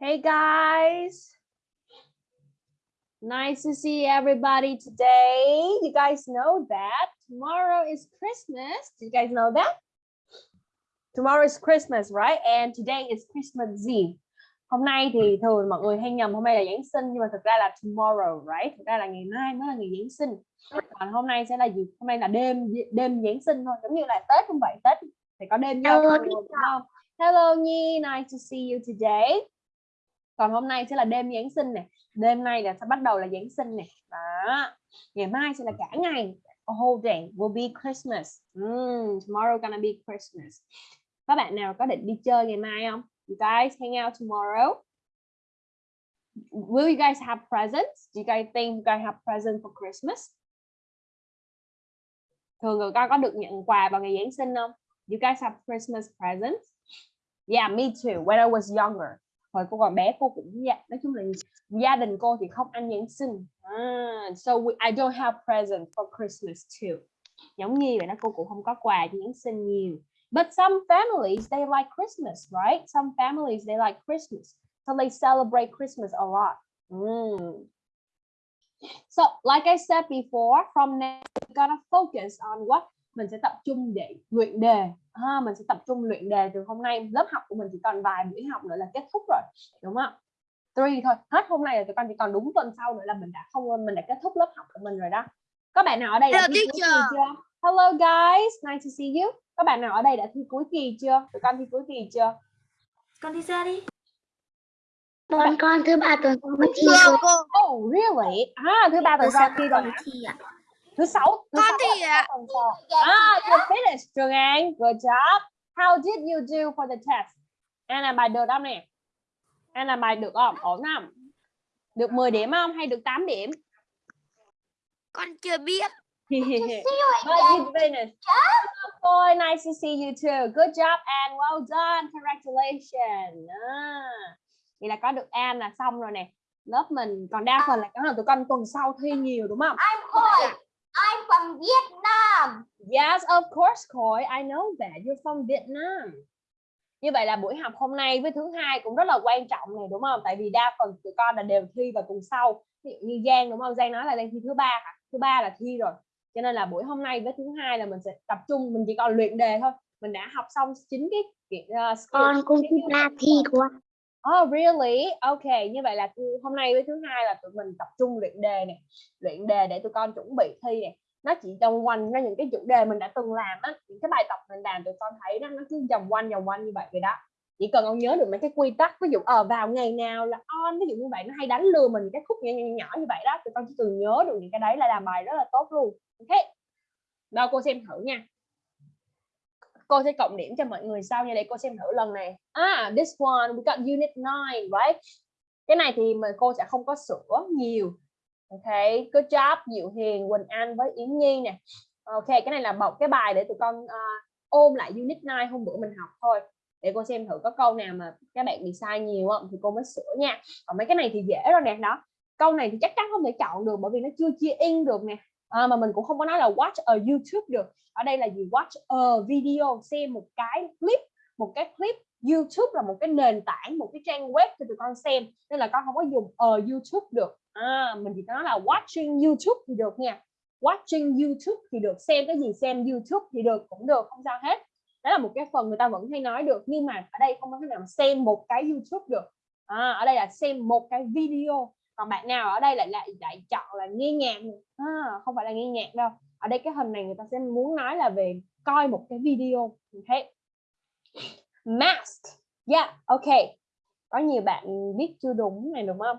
Hey guys. Nice to see everybody today. You guys know that tomorrow is Christmas. Do you guys know that? Tomorrow is Christmas, right? And today is Christmas Eve. Hôm nay thì thường mọi người hay nhầm hôm nay là Giáng sinh nhưng mà thực ra là tomorrow, right? Thực ra là ngày mai mới là ngày Giáng sinh. Còn hôm nay sẽ là gì? Hôm nay là đêm đêm Giáng sinh thôi, giống như là Tết không vậy? Tết thì có đêm Hello, thừa, đúng không? Hello Nhi, nice to see you today. Còn hôm nay sẽ là đêm Giáng sinh này. Đêm nay là sẽ bắt đầu là Giáng sinh này. Đó. Ngày mai sẽ là cả ngày. A whole day will be Christmas. Mm, tomorrow gonna be Christmas. Các bạn nào có định đi chơi ngày mai không? You guys hang out tomorrow? Will you guys have presents? Do you guys think you guys have presents for Christmas? Thường người ta có được nhận quà vào ngày Giáng sinh không? You guys have Christmas presents? Yeah, me too. When I was younger. Hồi cô còn bé cô cũng dạ, nói chung là gia đình cô thì không ăn Giáng sinh. à, so we, I don't have present for Christmas too. Giống như vậy đó cô cũng không có quà cho Giáng sinh nhiều. But some families they like Christmas, right? Some families they like Christmas. So they celebrate Christmas a lot. Mm. So like I said before, from now we're gonna focus on what mình sẽ tập trung để luyện đề ha mình sẽ tập trung luyện đề từ hôm nay. Lớp học của mình chỉ còn vài buổi học nữa là kết thúc rồi. Đúng không? Three thôi. Hết hôm nay là tụi con chỉ còn đúng tuần sau nữa là mình đã không mình đã kết thúc lớp học của mình rồi đó. Có bạn nào ở đây đã Hello, thi cuối kỳ chưa? Hello guys. Nice to see you. Có bạn nào ở đây đã thi cuối kỳ chưa? Tụi con thi cuối kỳ chưa? Con đi ra đi. Con con thứ ba tuần sau mới thi cô oh really? À thứ ba tuần sau thi rồi thi ạ. Thứ sáu thứ Con là ạ. tuần sau. ah you finished Trường An good job. How did you do for the test? An làm bài được không nè? An làm bài được không? Ổn không? Được 10 điểm không hay được 8 điểm? Con chưa biết. But you finished boy nice to see you too. Good job An well done. Congratulations. Ah. vậy là có được An là xong rồi nè. Lớp mình còn đa phần là có là tụi con tuần sau thi nhiều đúng không? I'm Khôi. I'm from Vietnam. Yes, of course, Khôi. I know that. You're from Vietnam. Như vậy là buổi học hôm nay với thứ hai cũng rất là quan trọng này đúng không? Tại vì đa phần tụi con là đều thi vào tuần sau. Ví dụ như Giang đúng không? Giang nói là đang thi thứ ba hả? Thứ ba là thi rồi. Cho nên là buổi hôm nay với thứ hai là mình sẽ tập trung, mình chỉ còn luyện đề thôi. Mình đã học xong chính cái uh, skill. Con cũng thứ ba thi cô. Oh really? Ok, như vậy là hôm nay với thứ hai là tụi mình tập trung luyện đề này, luyện đề để tụi con chuẩn bị thi này. Nó chỉ vòng quanh ra những cái chủ đề mình đã từng làm á, những cái bài tập mình làm tụi con thấy đó nó cứ vòng quanh vòng quanh như vậy vậy đó. Chỉ cần con nhớ được mấy cái quy tắc, ví dụ ở vào ngày nào là on, ví dụ như vậy nó hay đánh lừa mình cái khúc nhỏ nhỏ, nhỏ như vậy đó, tụi con chỉ cần nhớ được những cái đấy là làm bài rất là tốt luôn. Ok. Đâu cô xem thử nha cô sẽ cộng điểm cho mọi người sau. Nha để cô xem thử lần này. Ah this one we got unit 9 right? Cái này thì mà cô sẽ không có sửa nhiều. Ok good job Diệu Hiền Quỳnh Anh với Yến Nhi nè. Ok cái này là một cái bài để tụi con uh, ôm lại unit 9 hôm bữa mình học thôi. Để cô xem thử có câu nào mà các bạn bị sai nhiều không thì cô mới sửa nha. Còn mấy cái này thì dễ rồi nè đó. Câu này thì chắc chắn không thể chọn được bởi vì nó chưa chia in được nè à, mà mình cũng không có nói là watch ở YouTube được. Ở đây là gì? Watch a video xem một cái clip một cái clip YouTube là một cái nền tảng một cái trang web cho tụi con xem nên là con không có dùng ở YouTube được. À, mình chỉ nói là watching YouTube thì được nha. Watching YouTube thì được xem cái gì xem YouTube thì được cũng được không sao hết. Đó là một cái phần người ta vẫn hay nói được nhưng mà ở đây không có thể nào xem một cái YouTube được. À, ở đây là xem một cái video còn bạn nào ở đây lại lại lại chọn là nghe nhạc? À, không phải là nghe nhạc đâu. Ở đây cái hình này người ta sẽ muốn nói là về coi một cái video. Ok. Mask. Yeah ok. Có nhiều bạn viết chưa đúng này đúng không?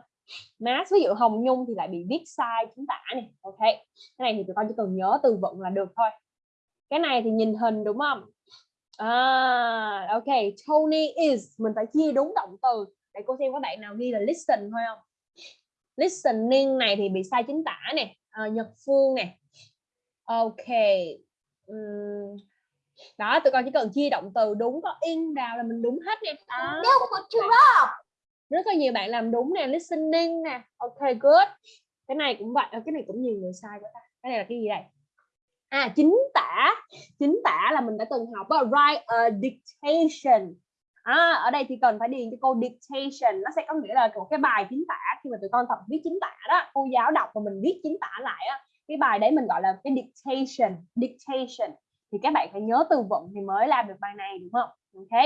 Mask ví dụ Hồng Nhung thì lại bị viết sai chúng ta này. Ok. Cái này thì tụi con chỉ cần nhớ từ vựng là được thôi. Cái này thì nhìn hình đúng không? À ok. Tony is. Mình phải chia đúng động từ. Để cô xem các bạn nào ghi là listen thôi không? Listening này thì bị sai chính tả nè. À, Nhật Phương nè. Ok. Đó tụi con chỉ cần chia động từ đúng có in vào là mình đúng hết nha. Đó. Rất là nhiều bạn làm đúng nè listening nè. Ok good. Cái này cũng vậy. Ờ, cái này cũng nhiều người sai quá ta. Cái này là cái gì đây? À chính tả. Chính tả là mình đã từng học á, write a dictation à, ở đây thì cần phải điền cho cô dictation. Nó sẽ có nghĩa là một cái bài chính tả. Khi mà tụi con tập viết chính tả đó cô giáo đọc và mình viết chính tả lại á cái bài đấy mình gọi là cái dictation dictation. Thì các bạn phải nhớ từ vựng thì mới làm được bài này đúng không? Ok.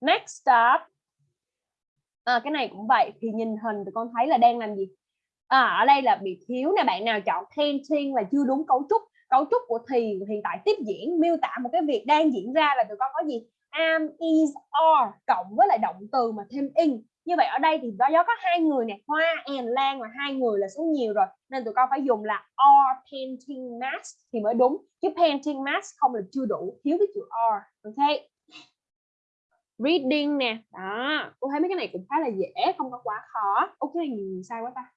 Next up. À, cái này cũng vậy thì nhìn hình tụi con thấy là đang làm gì? À, ở đây là bị thiếu nè bạn nào chọn painting là chưa đúng cấu trúc. Cấu trúc của thì hiện tại tiếp diễn miêu tả một cái việc đang diễn ra là tụi con có gì? Am, is, are, cộng với lại động từ mà thêm in. Như vậy ở đây thì do có hai người nè, hoa, and, lan là hai người là số nhiều rồi. Nên tụi con phải dùng là are painting mask thì mới đúng. Chứ painting mask không là chưa đủ, thiếu cái chữ are. Ok. Reading nè. Đó. Cô thấy mấy cái này cũng khá là dễ, không có quá khó. Ok nhiều sai quá ta.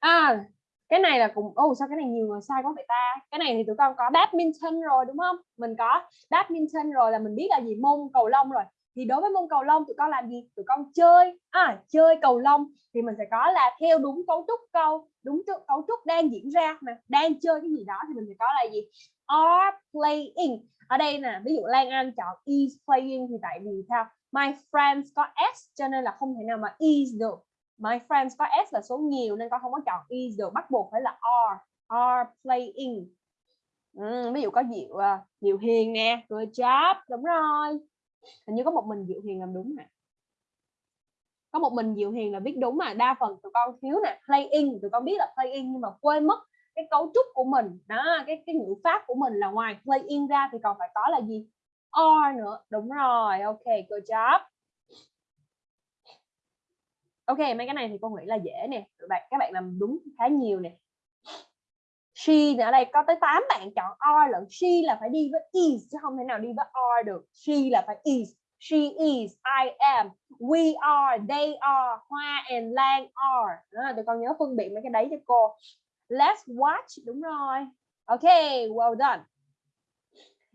À cái này là cũng, ô, sao cái này nhiều người sai quá vậy ta? Cái này thì tụi con có badminton rồi, đúng không? Mình có badminton rồi là mình biết là gì? Môn cầu lông rồi. Thì đối với môn cầu lông, tụi con làm gì? Tụi con chơi à chơi cầu lông. Thì mình sẽ có là theo đúng cấu trúc câu, đúng cấu trúc đang diễn ra mà, đang chơi cái gì đó thì mình sẽ có là gì? Are playing. Ở đây nè, ví dụ Lan Anh chọn is playing thì tại vì sao? My friends có s cho nên là không thể nào mà is được my friends có s là số nhiều nên con không có chọn e is được bắt buộc phải là are are playing ừ, ví dụ có diệu à, diệu hiền nè. Good job đúng rồi. Hình như có một mình diệu hiền làm đúng nè có một mình diệu hiền là biết đúng mà. Đa phần tụi con thiếu nè playing tụi con biết là playing nhưng mà quên mất cái cấu trúc của mình. Đó cái cái ngữ pháp của mình là ngoài playing ra thì còn phải có là gì? Are nữa. Đúng rồi ok good job ok, mấy cái này thì cô nghĩ là dễ nè. Các bạn các bạn làm đúng khá nhiều nè. She ở đây có tới 8 bạn chọn or lẫn she là phải đi với is chứ không thể nào đi với or được. She là phải is. She is, I am. We are, they are, Hoa and Lan are. Đó, tụi con nhớ phân biệt mấy cái đấy cho cô. Let's watch, đúng rồi. Ok, well done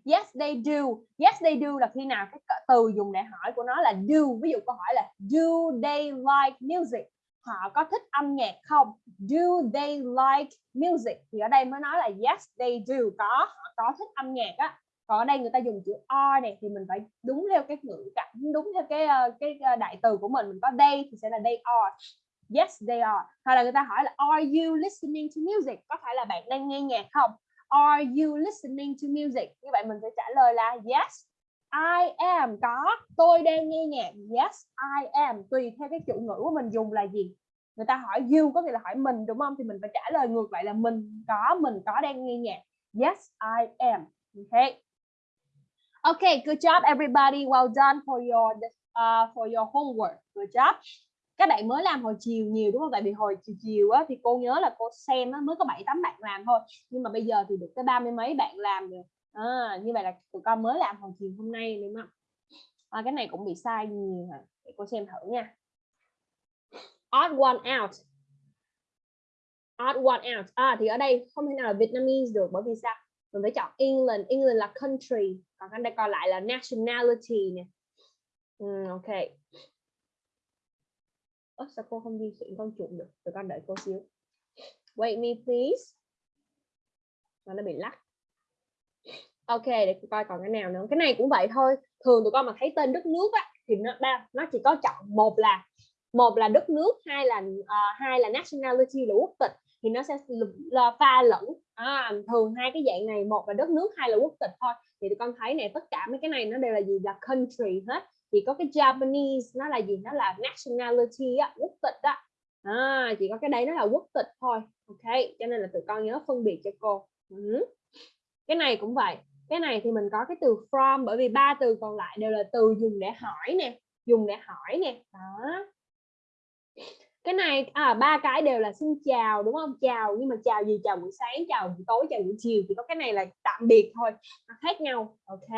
yes, they do. Yes, they do là khi nào cái từ dùng để hỏi của nó là do. Ví dụ câu hỏi là, do they like music? Họ có thích âm nhạc không? Do they like music? Thì ở đây mới nói là yes, they do. Có, họ có thích âm nhạc á. Còn ở đây người ta dùng chữ are này thì mình phải đúng theo cái ngữ cảnh, đúng theo cái ờ, cái ờ, đại từ của mình. Mình có they thì sẽ là they are. Yes, they are. Hoặc là người ta hỏi là, are you listening to music? Có phải là bạn đang nghe nhạc không? Are you listening to music? Như vậy mình sẽ trả lời là yes I am. Có. Tôi đang nghe nhạc. Yes I am. Tùy theo cái chủ ngữ của mình dùng là gì? Người ta hỏi you có nghĩa là hỏi mình đúng không? Thì mình phải trả lời ngược lại là mình có mình có đang nghe nhạc. Yes I am. Okay. Okay good job everybody. Well done for your uh, for your homework. Good job các bạn mới làm hồi chiều nhiều đúng không? Tại vì hồi chiều chiều á, thì cô nhớ là cô xem á, mới có bảy tám bạn làm thôi. Nhưng mà bây giờ thì được tới ba mươi mấy bạn làm rồi. À, như vậy là tụi con mới làm hồi chiều hôm nay đúng không à, cái này cũng bị sai nhiều hả? Để cô xem thử nha. Odd one out. Odd one out. À thì ở đây không thể nào là Vietnamese được bởi vì sao? Mình phải chọn England. England là country. Còn cái đây còn lại là nationality nè. Ừ, ok. Ơ, sao cô không di chuyển con chuột được? Tụi con đợi cô xíu. Wait me please. Mà nó bị lắc. Ok để coi còn cái nào nữa. Cái này cũng vậy thôi. Thường tụi con mà thấy tên đất nước á thì nó ba nó chỉ có chọn một là một là đất nước hai là uh, hai là nationality là quốc tịch thì nó sẽ là pha lẫn. À, thường hai cái dạng này một là đất nước hai là quốc tịch thôi. Thì tụi con thấy này tất cả mấy cái này nó đều là gì? Là country hết chỉ có cái Japanese nó là gì? Nó là nationality á, quốc tịch á. À, chỉ có cái đấy nó là quốc tịch thôi ok? Cho nên là tụi con nhớ phân biệt cho cô. Ừ. cái này cũng vậy. Cái này thì mình có cái từ from bởi vì ba từ còn lại đều là từ dùng để hỏi nè dùng để hỏi nè. Đó. Cái này à, ba cái đều là xin chào đúng không? Chào nhưng mà chào gì? Chào buổi sáng chào buổi tối chào buổi chiều. Thì có cái này là tạm biệt thôi nó khác nhau ok?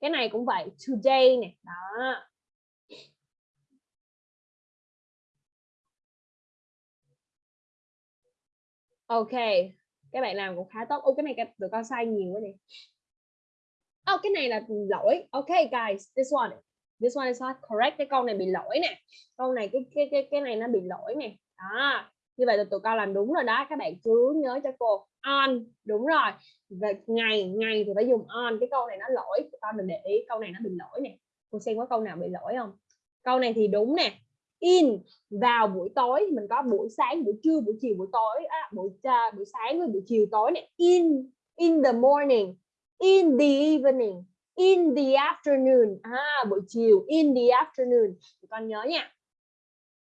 Cái này cũng vậy, today này đó. Ok các bạn làm cũng khá tốt. Ô, cái này tụi con sai nhiều quá nè. Oh cái này là lỗi. Ok, guys, this one. This one is not correct. Cái câu này bị lỗi nè. Câu này, cái cái cái cái này nó bị lỗi nè. Đó như vậy là tụi con làm đúng rồi đó các bạn cứ nhớ cho cô on đúng rồi. Về ngày ngày thì phải dùng on cái câu này nó lỗi tụi con mình để ý câu này nó bị lỗi nè. Cô xem có câu nào bị lỗi không? Câu này thì đúng nè in vào buổi tối mình có buổi sáng buổi trưa buổi chiều buổi tối à, buổi uh, buổi sáng với buổi chiều tối này in in the morning in the evening in the afternoon à, buổi chiều in the afternoon. Con nhớ nha.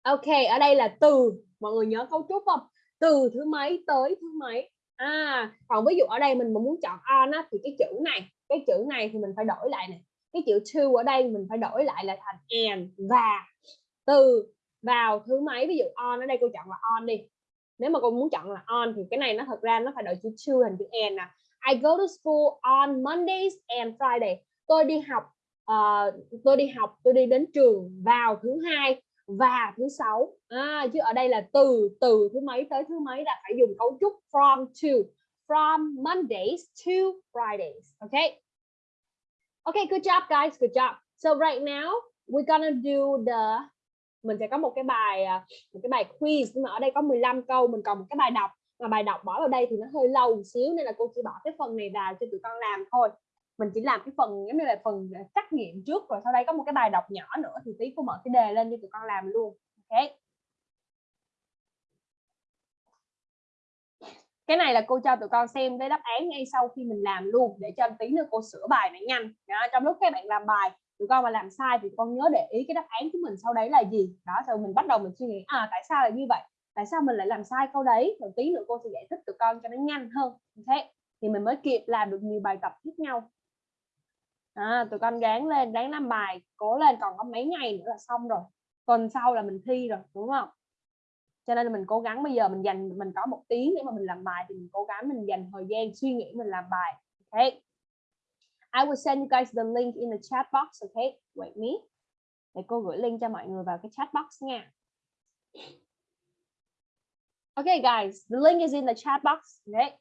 Ok ở đây là từ mọi người nhớ cấu trúc không? Từ thứ mấy tới thứ mấy? À còn ví dụ ở đây mình mà muốn chọn on á, thì cái chữ này cái chữ này thì mình phải đổi lại này. Cái chữ to ở đây mình phải đổi lại là thành and và. Từ vào thứ mấy? Ví dụ on ở đây cô chọn là on đi. Nếu mà cô muốn chọn là on thì cái này nó thật ra nó phải đổi chữ to thành chữ and nè. I go to school on Mondays and Friday. Tôi đi học uh, tôi đi học tôi đi đến trường vào thứ hai và thứ sáu à, chứ ở đây là từ từ thứ mấy tới thứ mấy là phải dùng cấu trúc from to from Mondays to Fridays okay okay good job guys good job. So right now we're gonna do the mình sẽ có một cái bài à, một cái bài quiz nhưng mà ở đây có 15 câu mình còn một cái bài đọc. Mà bài đọc bỏ vào đây thì nó hơi lâu một xíu nên là cô chỉ bỏ cái phần này vào cho tụi con làm thôi mình chỉ làm cái phần giống như là phần à, trắc nghiệm trước rồi sau đây có một cái bài đọc nhỏ nữa thì tí cô mở cái đề lên cho tụi con làm luôn ok? Cái này là cô cho tụi con xem cái đáp án ngay sau khi mình làm luôn để cho tí nữa cô sửa bài này nhanh. Đó, trong lúc các bạn làm bài tụi con mà làm sai thì con nhớ để ý cái đáp án của mình sau đấy là gì. Đó rồi mình bắt đầu mình suy nghĩ à tại sao là như vậy? Tại sao mình lại làm sai câu đấy? Rồi tí nữa cô sẽ giải thích tụi con cho nó nhanh hơn thế thì mình mới kịp làm được nhiều bài tập tiếp nhau à, tụi con ráng lên ráng làm bài cố lên còn có mấy ngày nữa là xong rồi. Tuần sau là mình thi rồi đúng không? Cho nên là mình cố gắng bây giờ mình dành mình có một tiếng để mà mình làm bài thì mình cố gắng mình dành thời gian suy nghĩ mình làm bài ok I will send you guys the link in the chat box okay? Wait me. Để cô gửi link cho mọi người vào cái chat box nha. Okay guys, the link is in the chat box. Okay.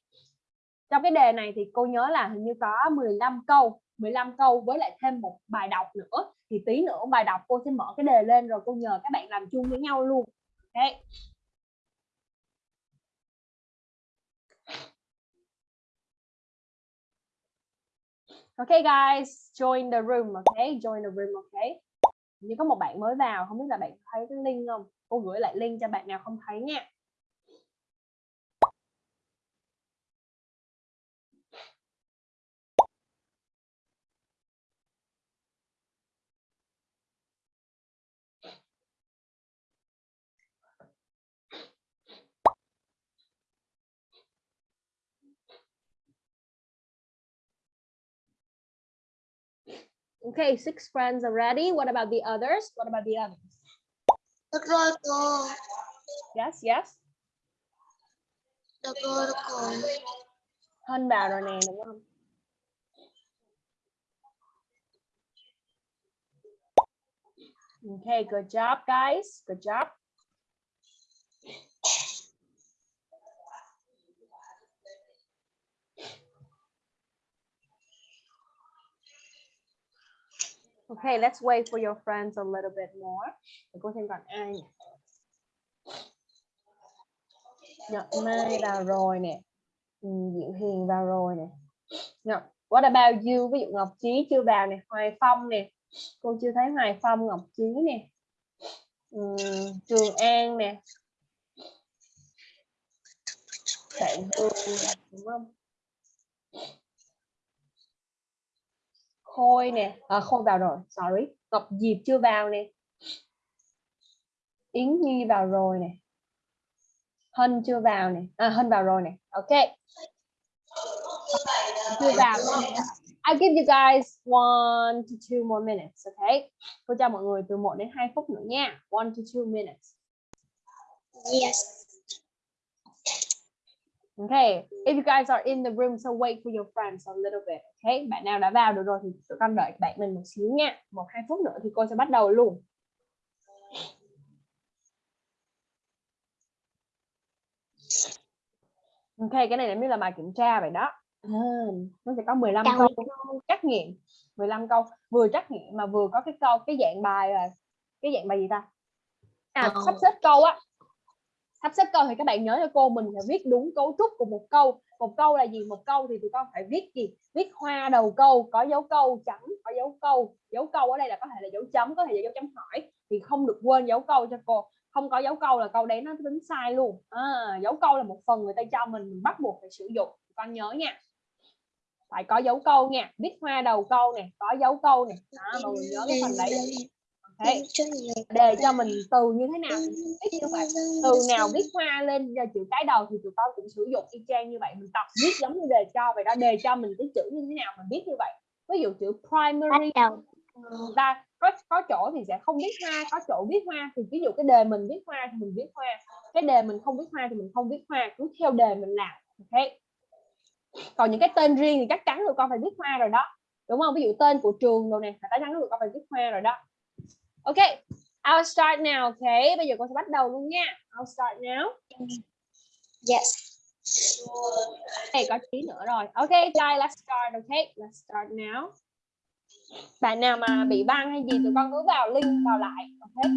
Trong cái đề này thì cô nhớ là hình như có 15 câu, 15 câu với lại thêm một bài đọc nữa. Thì tí nữa bài đọc cô sẽ mở cái đề lên rồi cô nhờ các bạn làm chung với nhau luôn. Okay. Okay guys, join the room, okay? Join the room, okay? Như có một bạn mới vào, không biết là bạn thấy cái link không? Cô gửi lại link cho bạn nào không thấy nha. Okay, six friends already. What about the others? What about the others? Yes, yes. Được rồi, được rồi. Rồi nè, đúng không? Okay, good job, guys. Good job. Okay, let's wait for your friends a little bit more. Để cô xem còn ai nhỉ? Nhật Mai vào rồi nè. Ừ, Diệu Hiền vào rồi nè. Ngọc, what about you? Ví dụ Ngọc Chí chưa vào nè, Hoài Phong nè. Cô chưa thấy Hoài Phong, Ngọc Chí nè. Ừ, Trường An nè. Bạn Hương, đúng không? Khôi nè, à, Khôi vào rồi, sorry. Ngọc Diệp chưa vào nè. Yến Nhi vào rồi nè. Hân chưa vào nè. À, Hân vào rồi nè. Ok. Chưa vào. I give you guys one to two more minutes, okay? Cô cho mọi người từ 1 đến 2 phút nữa nha. One to two minutes. Yes. Okay, if you guys are in the room, so wait for your friends a little bit. Okay, bạn nào đã vào được rồi thì tụi con đợi bạn mình một xíu nha. Một hai phút nữa thì cô sẽ bắt đầu luôn. Ok, cái này giống như là bài kiểm tra vậy đó. À, nó sẽ có 15 Chào câu trắc nghiệm, 15 câu vừa trắc nghiệm mà vừa có cái câu cái dạng bài là cái dạng bài gì ta? À, sắp xếp câu á sắp xếp câu thì các bạn nhớ cho cô mình phải viết đúng cấu trúc của một câu. Một câu là gì? Một câu thì tụi con phải viết gì? Viết hoa đầu câu có dấu câu chấm có dấu câu. Dấu câu ở đây là có thể là dấu chấm có thể là dấu chấm hỏi. Thì không được quên dấu câu cho cô. Không có dấu câu là câu đấy nó tính sai luôn. À, dấu câu là một phần người ta cho mình mình bắt buộc phải sử dụng. Con nhớ nha. Phải có dấu câu nha. Viết hoa đầu câu nè có dấu câu nè. Đó mọi người nhớ cái phần đấy okay. đề cho mình từ như thế nào viết như vậy. Từ nào viết hoa lên chữ cái đầu thì tụi con cũng sử dụng y chang như vậy. Mình tập viết giống như đề cho vậy đó. Đề cho mình cái chữ như thế nào mình viết như vậy. Ví dụ chữ primary ta có có chỗ thì sẽ không viết hoa có chỗ viết hoa thì ví dụ cái đề mình viết hoa thì mình viết hoa cái đề mình không viết hoa thì mình không viết hoa cứ theo đề mình làm ok? Còn những cái tên riêng thì chắc chắn tụi con phải viết hoa rồi đó đúng không? Ví dụ tên của trường rồi nè chắc chắn tụi con phải viết hoa rồi đó ok I'll start now ok bây giờ con sẽ bắt đầu luôn nha I'll start now Yes. Đây có tí nữa rồi. Ok, guys, let's start. Okay, let's start now. Bạn nào mà bị băng hay gì tụi con cứ vào link vào lại. Ok.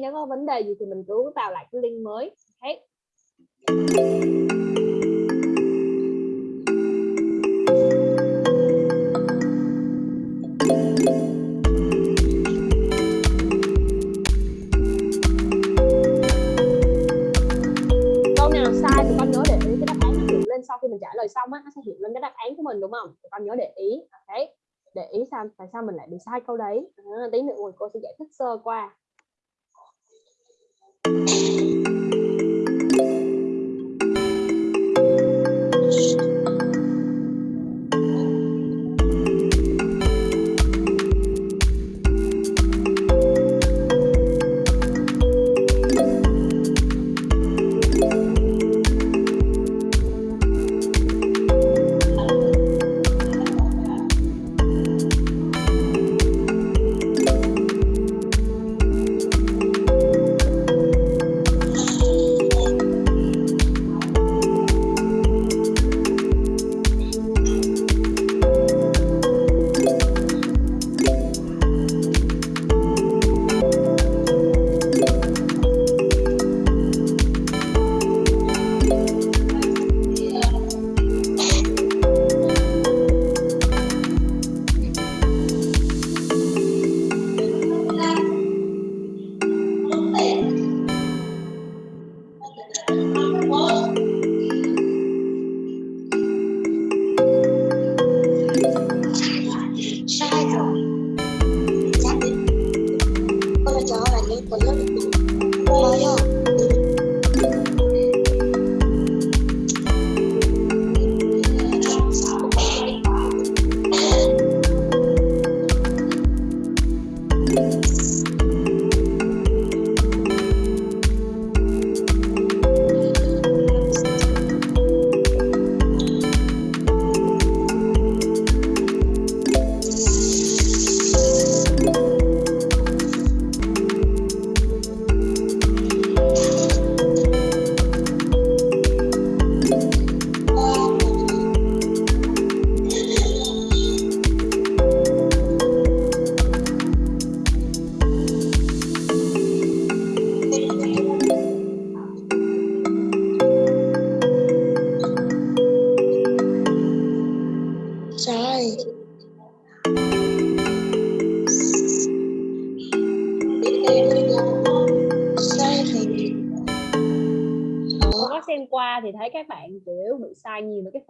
Nếu có vấn đề gì thì mình cứ vào lại cái link mới. okay. câu nào sai thì con nhớ để ý cái đáp án nó hiện lên sau khi mình trả lời xong á nó sẽ hiện lên cái đáp án của mình đúng không? Thì con nhớ để ý. Ok để ý sao tại sao mình lại bị sai câu đấy? À, tí nữa rồi cô sẽ giải thích sơ qua. Sai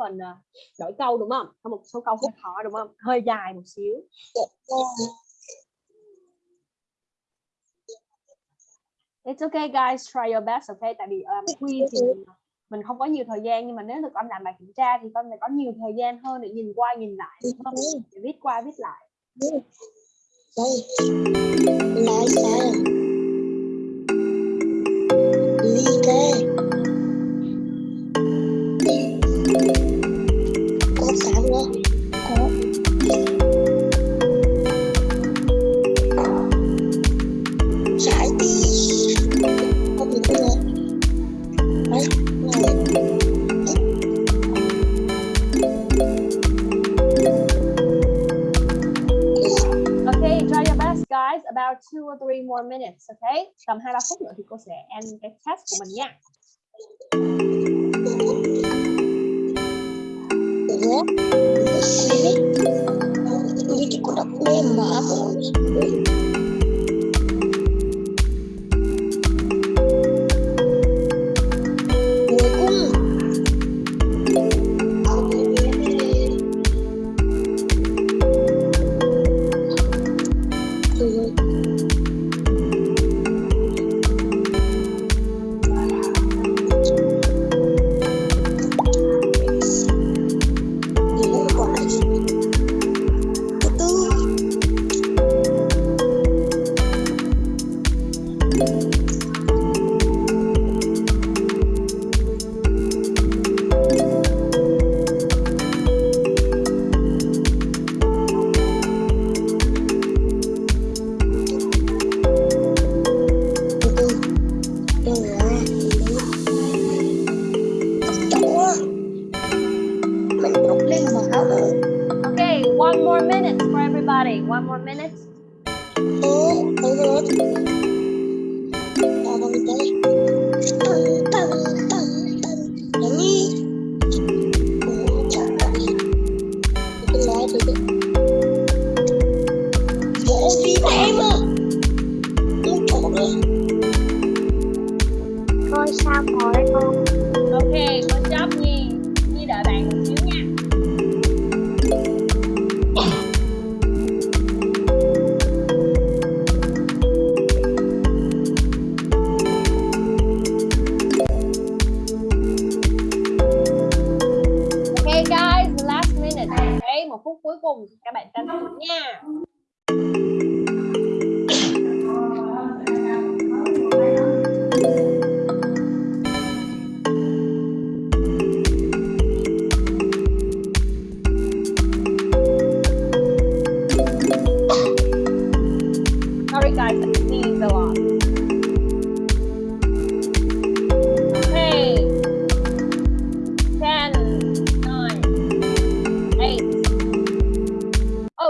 phần à, đổi câu đúng không? Có một số câu hơi khó đúng không? Hơi dài một xíu. It's okay guys, try your best, okay? Tại vì um, quiz thì mình, mình không có nhiều thời gian nhưng mà nếu được con làm bài kiểm tra thì con phải có nhiều thời gian hơn để nhìn qua nhìn lại đúng không? Để viết qua viết lại. đây About two or three more minutes, okay? Tầm hai ba phút nữa thì cô sẽ end cái test của mình nha. Ủa? Xí Như chỉ có đọc mềm mà Cuối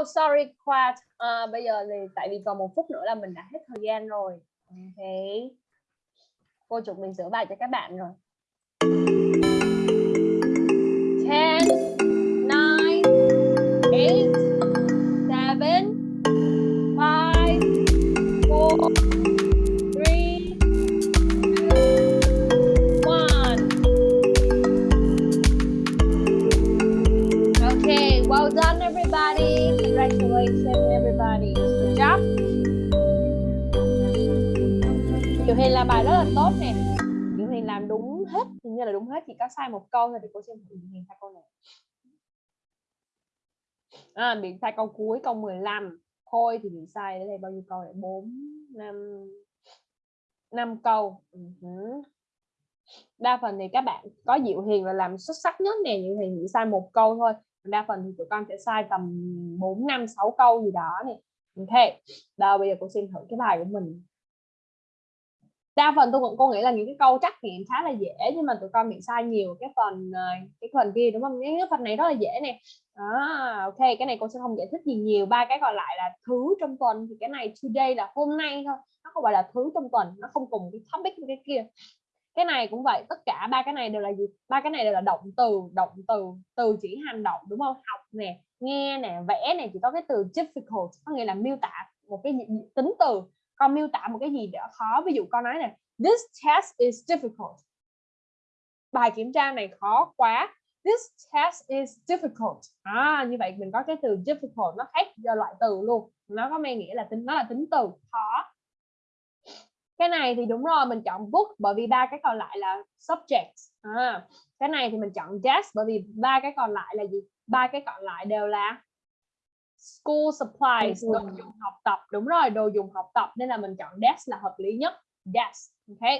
sorry, Quad. À, bây giờ thì tại vì còn một phút nữa là mình đã hết thời gian rồi. Ok, Cô chụp mình sửa bài cho các bạn rồi. 10, 9, 8, 7, 5, làm tốt nè. Diệu Hiền làm đúng hết, hình như là đúng hết chỉ có sai một câu thôi thì cô xem Diệu Hiền sai câu này. À, bị sai câu cuối câu 15. Khôi thì bị sai ở đây bao nhiêu câu này? 4 5 5 câu. Ừ uh -huh. Đa phần thì các bạn có Diệu Hiền là làm xuất sắc nhất nè, Diệu Hiền chỉ sai một câu thôi. Đa phần thì tụi con sẽ sai tầm 4 5 6 câu gì đó nè. Ok. Đâu bây giờ cô xin thử cái bài của mình. Đa phần tôi cũng cô nghĩ là những cái câu trắc nghiệm khá là dễ nhưng mà tụi con bị sai nhiều cái phần ờ, cái phần kia đúng không? Những cái phần này rất là dễ nè. À, ok, cái này cô sẽ không giải thích gì nhiều. Ba cái còn lại là thứ trong tuần thì cái này today là hôm nay thôi. Nó không phải là thứ trong tuần, nó không cùng cái topic với cái kia cái này cũng vậy tất cả ba cái này đều là gì ba cái này đều là động từ động từ từ chỉ hành động đúng không học nè nghe nè vẽ nè chỉ có cái từ difficult có nghĩa là miêu tả một cái tính từ con miêu tả một cái gì đó khó. Ví dụ con nói nè this test is difficult. Bài kiểm tra này khó quá. This test is difficult. À, như vậy mình có cái từ difficult nó khác do loại từ luôn. Nó có mang nghĩa là tính nó là tính từ khó. Cái này thì đúng rồi mình chọn book bởi vì ba cái còn lại là subject à, cái này thì mình chọn desk bởi vì ba cái còn lại là gì? Ba cái còn lại đều là school supplies đồ dùng học tập. Đúng rồi đồ dùng học tập. Nên là mình chọn desk là hợp lý nhất. Desk ok.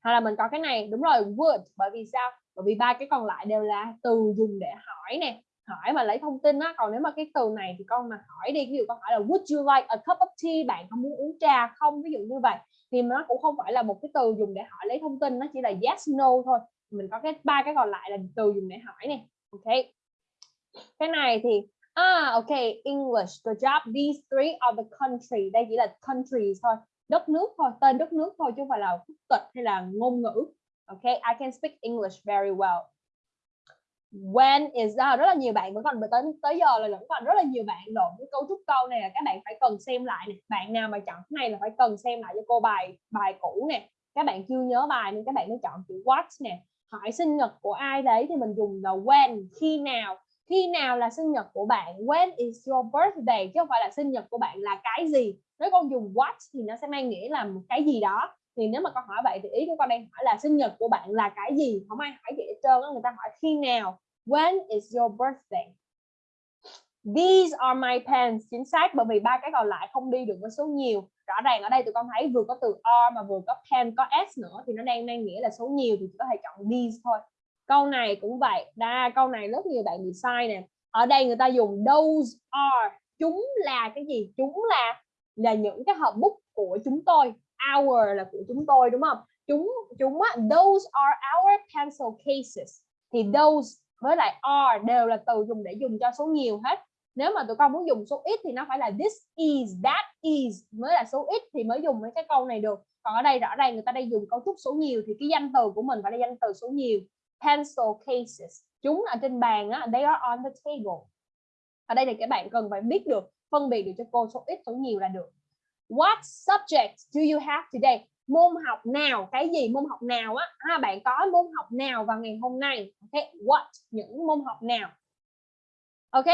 Hay là mình có cái này đúng rồi would bởi vì sao? Bởi vì ba cái còn lại đều là từ dùng để hỏi nè. Hỏi mà lấy thông tin á. Còn nếu mà cái từ này thì con mà hỏi đi ví dụ con hỏi là would you like a cup of tea? Bạn có muốn uống trà không? Ví dụ như vậy. Thì nó cũng không phải là một cái từ dùng để hỏi lấy thông tin. Nó chỉ là yes no thôi. Mình có cái ba cái còn lại là từ dùng để hỏi nè. Ok. Cái này thì ah ok English good job. These three are the country. Đây chỉ là countries thôi. Đất nước thôi tên đất nước thôi chứ không phải là quốc tịch hay là ngôn ngữ. Ok I can speak English very well. When is à, rất là nhiều bạn vẫn còn tới tới giờ là vẫn còn rất là nhiều bạn lộn cái cấu trúc câu này là các bạn phải cần xem lại nè. Bạn nào mà chọn cái này là phải cần xem lại cho cô bài bài cũ nè. Các bạn chưa nhớ bài nên các bạn mới chọn chữ what nè. Hỏi sinh nhật của ai đấy thì mình dùng là when khi nào khi nào là sinh nhật của bạn? When is your birthday? Chứ không phải là sinh nhật của bạn là cái gì? Nếu con dùng what thì nó sẽ mang nghĩa là một cái gì đó. Thì nếu mà con hỏi vậy thì ý của con đang hỏi là sinh nhật của bạn là cái gì? Không ai hỏi gì hết trơn người ta hỏi khi nào? When is your birthday? These are my pens chính xác, bởi vì ba cái còn lại không đi được với số nhiều. Rõ ràng ở đây tụi con thấy vừa có từ are mà vừa có pen, có s nữa thì nó đang mang nghĩa là số nhiều thì chỉ có thể chọn these thôi câu này cũng vậy. Đa, câu này rất nhiều bạn bị sai nè. Ở đây người ta dùng those are. Chúng là cái gì? Chúng là là những cái hộp bút của chúng tôi. Our là của chúng tôi, đúng không? Chúng chúng á, those are our pencil cases. Thì those với lại are đều là từ dùng để dùng cho số nhiều hết. Nếu mà tụi con muốn dùng số ít thì nó phải là this is, that is mới là số ít thì mới dùng mấy cái câu này được. Còn ở đây rõ ràng người ta đang dùng cấu trúc số nhiều thì cái danh từ của mình phải là danh từ số nhiều pencil cases. Chúng ở trên bàn á they are on the table. Ở đây thì các bạn cần phải biết được phân biệt được cho cô số ít số nhiều là được. What subject do you have today? Môn học nào cái gì môn học nào á? À, bạn có môn học nào vào ngày hôm nay? Okay, what? Những môn học nào? Ok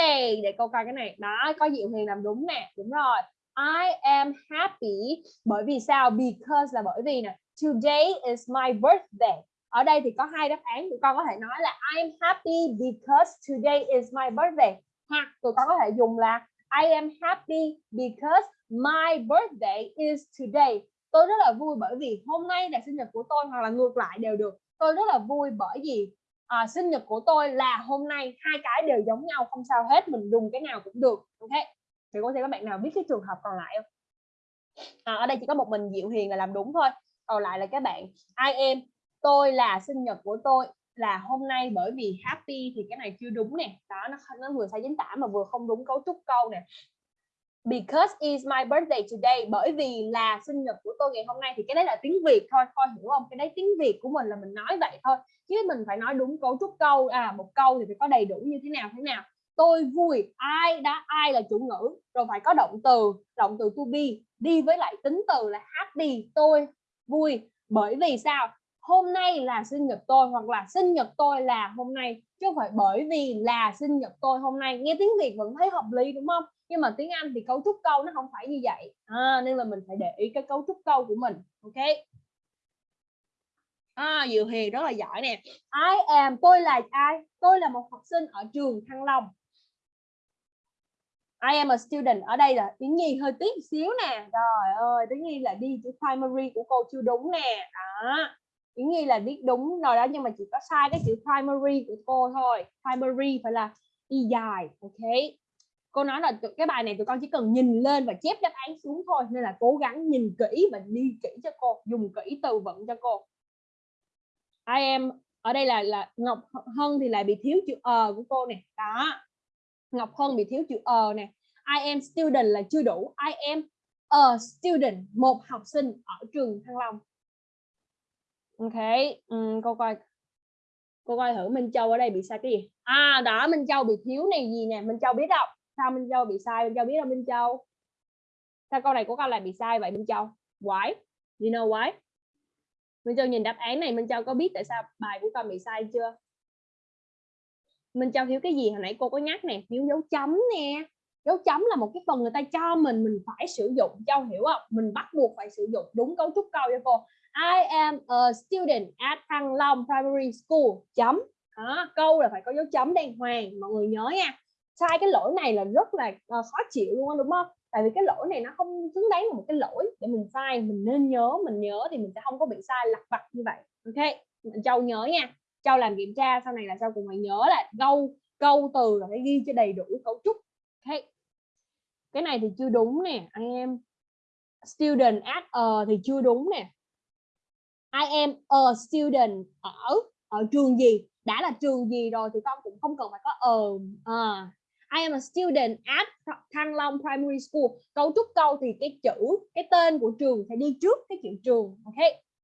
để câu coi cái này. Đó có diệu hiền làm đúng nè. Đúng rồi. I am happy. Bởi vì sao? Because là bởi vì nè. Today is my birthday ở đây thì có hai đáp án tụi con có thể nói là I am happy because today is my birthday. Hoặc tụi con có thể dùng là I am happy because my birthday is today. Tôi rất là vui bởi vì hôm nay là sinh nhật của tôi hoặc là ngược lại đều được. Tôi rất là vui bởi vì à, sinh nhật của tôi là hôm nay hai cái đều giống nhau không sao hết mình dùng cái nào cũng được. Ok? Thì có thể các bạn nào biết cái trường hợp còn lại không? À, ở đây chỉ có một mình Diệu Hiền là làm đúng thôi. Còn lại là các bạn I am tôi là sinh nhật của tôi là hôm nay bởi vì happy thì cái này chưa đúng nè. Đó, nó nó vừa sai chính tả mà vừa không đúng cấu trúc câu nè. Because is my birthday today, bởi vì là sinh nhật của tôi ngày hôm nay thì cái đấy là tiếng Việt thôi. Thôi hiểu không? Cái đấy tiếng Việt của mình là mình nói vậy thôi. Chứ mình phải nói đúng cấu trúc câu à một câu thì phải có đầy đủ như thế nào thế nào. Tôi vui, ai đã, ai là chủ ngữ. Rồi phải có động từ động từ to be. Đi với lại tính từ là happy, tôi vui. Bởi vì sao? Hôm nay là sinh nhật tôi hoặc là sinh nhật tôi là hôm nay chứ không phải bởi vì là sinh nhật tôi hôm nay. Nghe tiếng Việt vẫn thấy hợp lý đúng không? Nhưng mà tiếng Anh thì cấu trúc câu nó không phải như vậy. À, nên là mình phải để ý cái cấu trúc câu của mình ok? À, Diệu Hiền rất là giỏi nè. I am tôi là ai? Tôi là một học sinh ở trường Thăng Long. I am a student. Ở đây là tiếng nhi hơi tiếc xíu nè. Rồi, ơi tiếng nhi là đi chữ primary của cô chưa đúng nè. Đó. Yến Nhi là biết đúng rồi đó, nhưng mà chỉ có sai cái chữ primary của cô thôi. Primary phải là y dài, ok? Cô nói là cái bài này tụi con chỉ cần nhìn lên và chép đáp án xuống thôi, nên là cố gắng nhìn kỹ và đi kỹ cho cô, dùng kỹ từ vựng cho cô. I am, ở đây là là Ngọc Hân thì lại bị thiếu chữ ờ của cô nè. Đó. Ngọc Hân bị thiếu chữ ờ nè. I am student là chưa đủ. I am a student, một học sinh ở trường Thăng Long ok ừ, cô coi cô coi thử Minh Châu ở đây bị sai cái gì. À đó Minh Châu bị thiếu này gì nè Minh Châu biết không sao Minh Châu bị sai Minh Châu biết không Minh Châu? Sao câu này của con lại bị sai vậy Minh Châu? Why? You know why? Minh Châu nhìn đáp án này Minh Châu có biết tại sao bài của con bị sai chưa? Minh Châu thiếu cái gì? Hồi nãy cô có nhắc nè thiếu dấu chấm nè. Dấu chấm là một cái phần người ta cho mình mình phải sử dụng Châu hiểu không? Mình bắt buộc phải sử dụng đúng cấu trúc câu cho cô. I am a student at Thăng Long Primary School. Chấm. Đó, câu là phải có dấu chấm đàng hoàng mọi người nhớ nha. Sai cái lỗi này là rất là uh, khó chịu luôn đó, đúng không? Tại vì cái lỗi này nó không xứng đáng là một cái lỗi để mình sai mình nên nhớ mình nhớ thì mình sẽ không có bị sai lặt vặt như vậy. Ok châu nhớ nha. Châu làm kiểm tra sau này là châu cùng phải nhớ là câu câu từ là phải ghi cho đầy đủ cấu trúc. Ok. Cái này thì chưa đúng nè I am student at a thì chưa đúng nè. I am a student ở ở trường gì? Đã là trường gì rồi thì con cũng không cần phải có ở à, I am a student at Thăng Long Primary School. Cấu trúc câu thì cái chữ cái tên của trường phải đi trước cái chữ trường ok?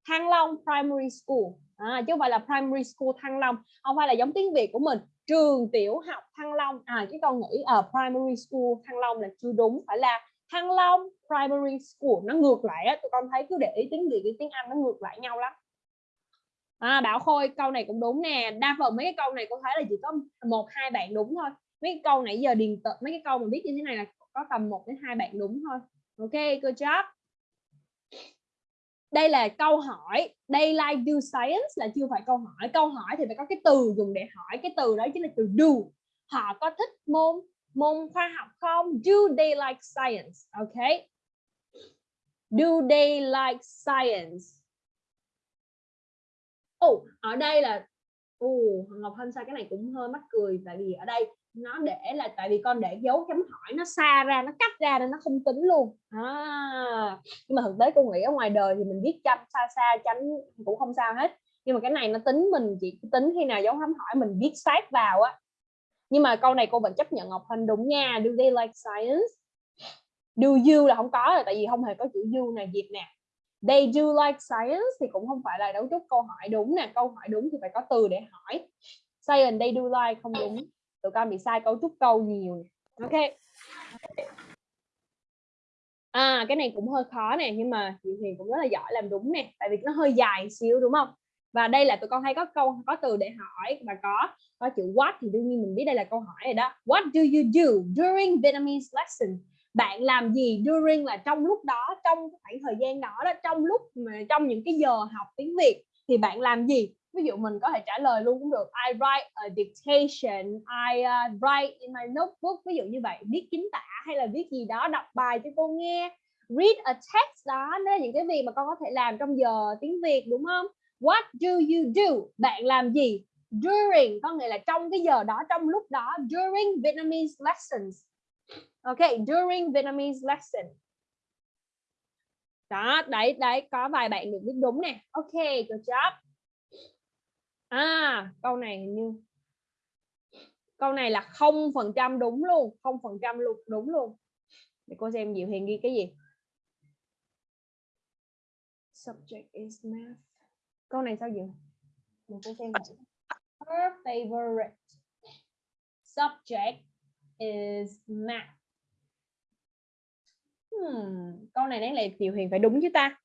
Thăng Long Primary School. À, chứ không phải là Primary School Thăng Long. Không phải là giống tiếng Việt của mình. Trường tiểu học Thăng Long. À cái con nghĩ ở Primary School Thăng Long là chưa đúng phải là Thăng Long Primary School nó ngược lại á tụi con thấy cứ để ý tiếng Việt với tiếng Anh nó ngược lại nhau lắm. À, Bảo Khôi câu này cũng đúng nè. Đa phần mấy cái câu này con thấy là chỉ có một hai bạn đúng thôi. Mấy cái câu nãy giờ điền tự mấy cái câu mà biết như thế này là có tầm 1 đến hai bạn đúng thôi. Ok good job. Đây là câu hỏi. Đây like do science là chưa phải câu hỏi. Câu hỏi thì phải có cái từ dùng để hỏi. Cái từ đó chính là từ do. Họ có thích môn môn khoa học không? Do they like science? Okay. do they like science? Oh, ở đây là uh, Ngọc Hân sao cái này cũng hơi mắc cười tại vì ở đây nó để là tại vì con để dấu chấm hỏi nó xa ra nó cắt ra nên nó không tính luôn. À, nhưng mà thực tế cô nghĩ ở ngoài đời thì mình viết chấm xa xa chấm cũng không sao hết. Nhưng mà cái này nó tính mình chỉ tính khi nào dấu chấm hỏi mình viết sát vào á nhưng mà câu này cô vẫn chấp nhận Ngọc Hân đúng nha. Do they like science? Do you là không có rồi, tại vì không hề có chữ you này dịp nè. They do like science thì cũng không phải là đấu trúc câu hỏi đúng nè. Câu hỏi đúng thì phải có từ để hỏi. Science, they do like không đúng. Tụi con bị sai cấu trúc câu nhiều. Ok. À cái này cũng hơi khó nè, nhưng mà chị Huyền cũng rất là giỏi làm đúng nè. Tại vì nó hơi dài xíu, đúng không? Và đây là tụi con hay có câu có từ để hỏi và có có chữ what thì đương nhiên mình biết đây là câu hỏi rồi đó. What do you do during Vietnamese lesson? Bạn làm gì during là trong lúc đó trong khoảng thời gian đó đó trong lúc mà trong những cái giờ học tiếng Việt thì bạn làm gì? Ví dụ mình có thể trả lời luôn cũng được. I write a dictation I uh, write in my notebook ví dụ như vậy. Viết chính tả hay là viết gì đó đọc bài cho cô nghe. Read a text đó đó là những cái việc mà con có thể làm trong giờ tiếng Việt đúng không? What do you do? Bạn làm gì? During, có nghĩa là trong cái giờ đó, trong lúc đó, during Vietnamese lessons. Ok, during Vietnamese lesson đó, đấy đấy, có vài bạn được biết đúng nè. Ok, good job. À câu này hình như, câu này là không phần trăm đúng luôn, không phần trăm luôn, đúng luôn. Để cô xem Diệu Hiền ghi cái gì. Subject is math câu này sao Diệu để cô xem her favorite subject is math. Hmm, câu này đáng lẽ Diệu Hiền phải đúng chứ ta?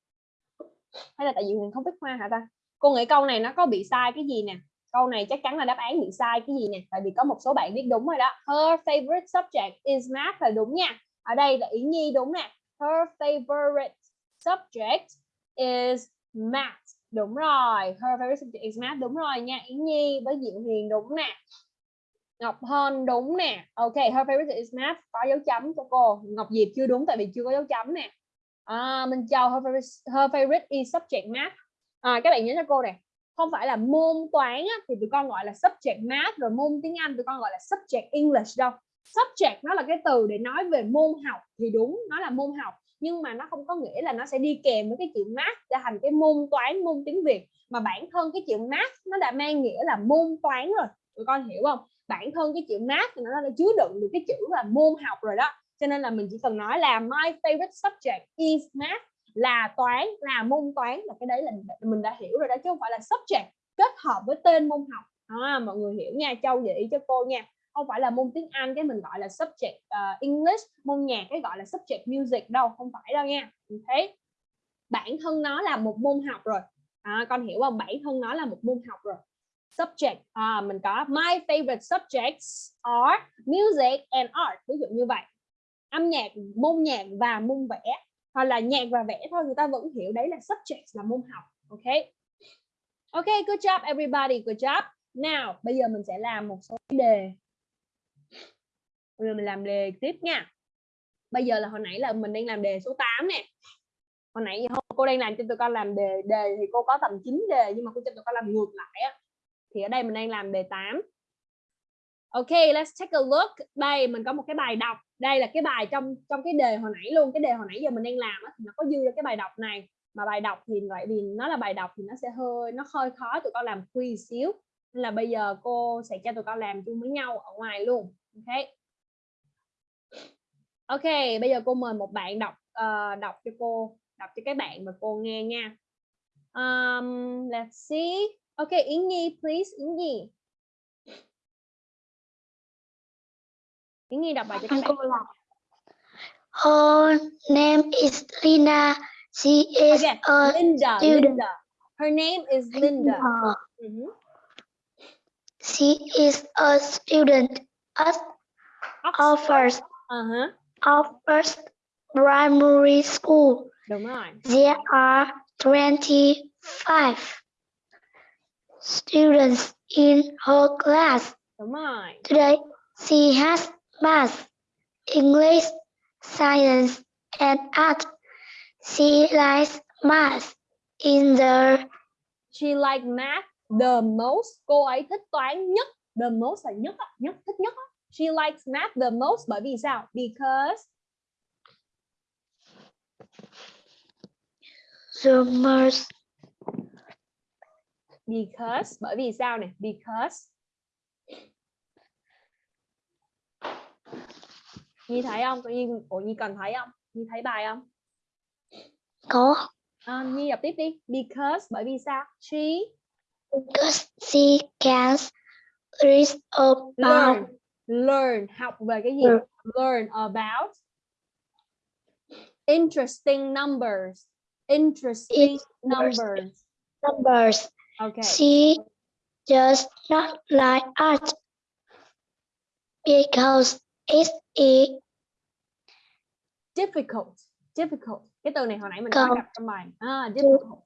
Hay là tại Diệu Hiền không biết hoa hả ta? Cô nghĩ câu này nó có bị sai cái gì nè? Câu này chắc chắn là đáp án bị sai cái gì nè? Tại vì có một số bạn viết đúng rồi đó. Her favorite subject is math là đúng nha. Ở đây là ý nhi đúng nè. Her favorite subject is math đúng rồi her favorite subject is math đúng rồi nha Yến nhi với diệu hiền đúng nè. Ngọc Hân đúng nè. Ok her favorite is math có dấu chấm cho cô. Ngọc Diệp chưa đúng tại vì chưa có dấu chấm nè. À, Minh Châu her favorite, her favorite is subject math. À, các bạn nhớ cho cô này không phải là môn toán á, thì tụi con gọi là subject math rồi môn tiếng Anh tụi con gọi là subject English đâu. Subject nó là cái từ để nói về môn học thì đúng nó là môn học nhưng mà nó không có nghĩa là nó sẽ đi kèm với cái chữ math trở thành cái môn toán môn tiếng Việt. Mà bản thân cái chữ math nó đã mang nghĩa là môn toán rồi. Tụi con hiểu không? Bản thân cái chữ math thì nó đã chứa đựng được cái chữ là môn học rồi đó. Cho nên là mình chỉ cần nói là my favorite subject is math là toán là môn toán là cái đấy là mình đã hiểu rồi đó chứ không phải là subject kết hợp với tên môn học. À, mọi người hiểu nha châu vậy cho cô nha không phải là môn tiếng Anh cái mình gọi là subject uh, English môn nhạc cái gọi là subject music đâu không phải đâu nha. Thế bản thân nó là một môn học rồi. À, con hiểu không? Bản thân nó là một môn học rồi. Subject à, mình có my favorite subjects are music and art. Ví dụ như vậy. Âm nhạc môn nhạc và môn vẽ. Hoặc là nhạc và vẽ thôi người ta vẫn hiểu đấy là subject là môn học ok? Ok good job everybody good job. Nào bây giờ mình sẽ làm một số đề bây giờ mình làm đề tiếp nha bây giờ là hồi nãy là mình đang làm đề số 8 nè hồi nãy giờ cô đang làm cho tụi con làm đề đề thì cô có tầm 9 đề nhưng mà cô cho tụi con làm ngược lại á thì ở đây mình đang làm đề 8 Ok, let's take a look. Đây mình có một cái bài đọc. Đây là cái bài trong trong cái đề hồi nãy luôn. Cái đề hồi nãy giờ mình đang làm á, thì nó có dư ra cái bài đọc này. Mà bài đọc thì loại vì nó là bài đọc thì nó sẽ hơi nó hơi khó tụi con làm quiz xíu. Nên là bây giờ cô sẽ cho tụi con làm chung với nhau ở ngoài luôn. Ok. Ok, bây giờ cô mời một bạn đọc uh, đọc cho cô, đọc cho các bạn và cô nghe nha. Um, let's see. Ok, Yến Nhi, please, Yến Nhi. Yến Nhi đọc bài cho các bạn. Cô là Her name is Lina. She is Okay, a Linda, student. Linda. Her name is Linda. Uh, Mhm. She is a student at our first Uh-huh. Our first primary school. Đúng rồi. There are 25 students in her class. Đúng rồi. Today, she has math, English, science, and art. She likes math in the She like math the most. Cô ấy thích toán nhất. The most là nhất, nhất thích nhất. She likes math the most bởi vì sao? Because summers. because bởi vì sao này? Because Nhi thấy không? Nhiên Ủa Nhi cần thấy không? Nhi thấy bài không? Có À, Nhi đọc tiếp đi. Because bởi vì sao? She because she can read about learn learn học về cái gì? Learn. About interesting numbers. Interesting numbers. numbers. Okay. She just not like art because it is difficult difficult cái từ này hồi nãy mình Không. gặp trong bài ah difficult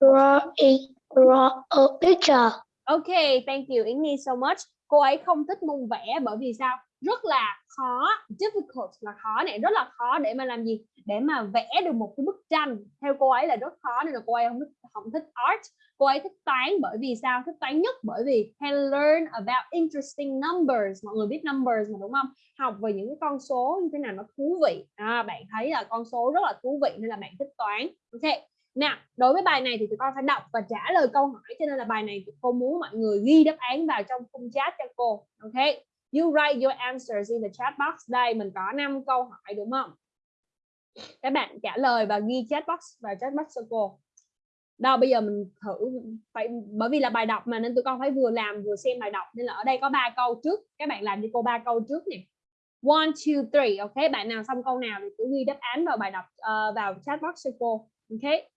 drawing draw a picture. okay thank you Nhi so much cô ấy không thích môn vẽ bởi vì sao? Rất là khó difficult là khó này rất là khó để mà làm gì? Để mà vẽ được một cái bức tranh. Theo cô ấy là rất khó nên là cô ấy không thích không thích art. Cô ấy thích toán bởi vì sao? Thích toán nhất bởi vì can learn about interesting numbers. Mọi người biết numbers mà đúng không? Học về những cái con số như thế nào nó thú vị. À, bạn thấy là con số rất là thú vị nên là bạn thích toán. Ok nào đối với bài này thì tụi con phải đọc và trả lời câu hỏi cho nên là bài này tụi cô muốn mọi người ghi đáp án vào trong khung chat cho cô ok? You write your answers in the chat box. Đây mình có 5 câu hỏi đúng không? Các bạn trả lời và ghi chat box vào chat box cho cô. Đâu bây giờ mình thử phải bởi vì là bài đọc mà nên tụi con phải vừa làm vừa xem bài đọc. Nên là ở đây có ba câu trước. Các bạn làm cho cô ba câu trước nè. One two three ok? Bạn nào xong câu nào thì cứ ghi đáp án vào bài đọc uh, vào chat box cho cô ok?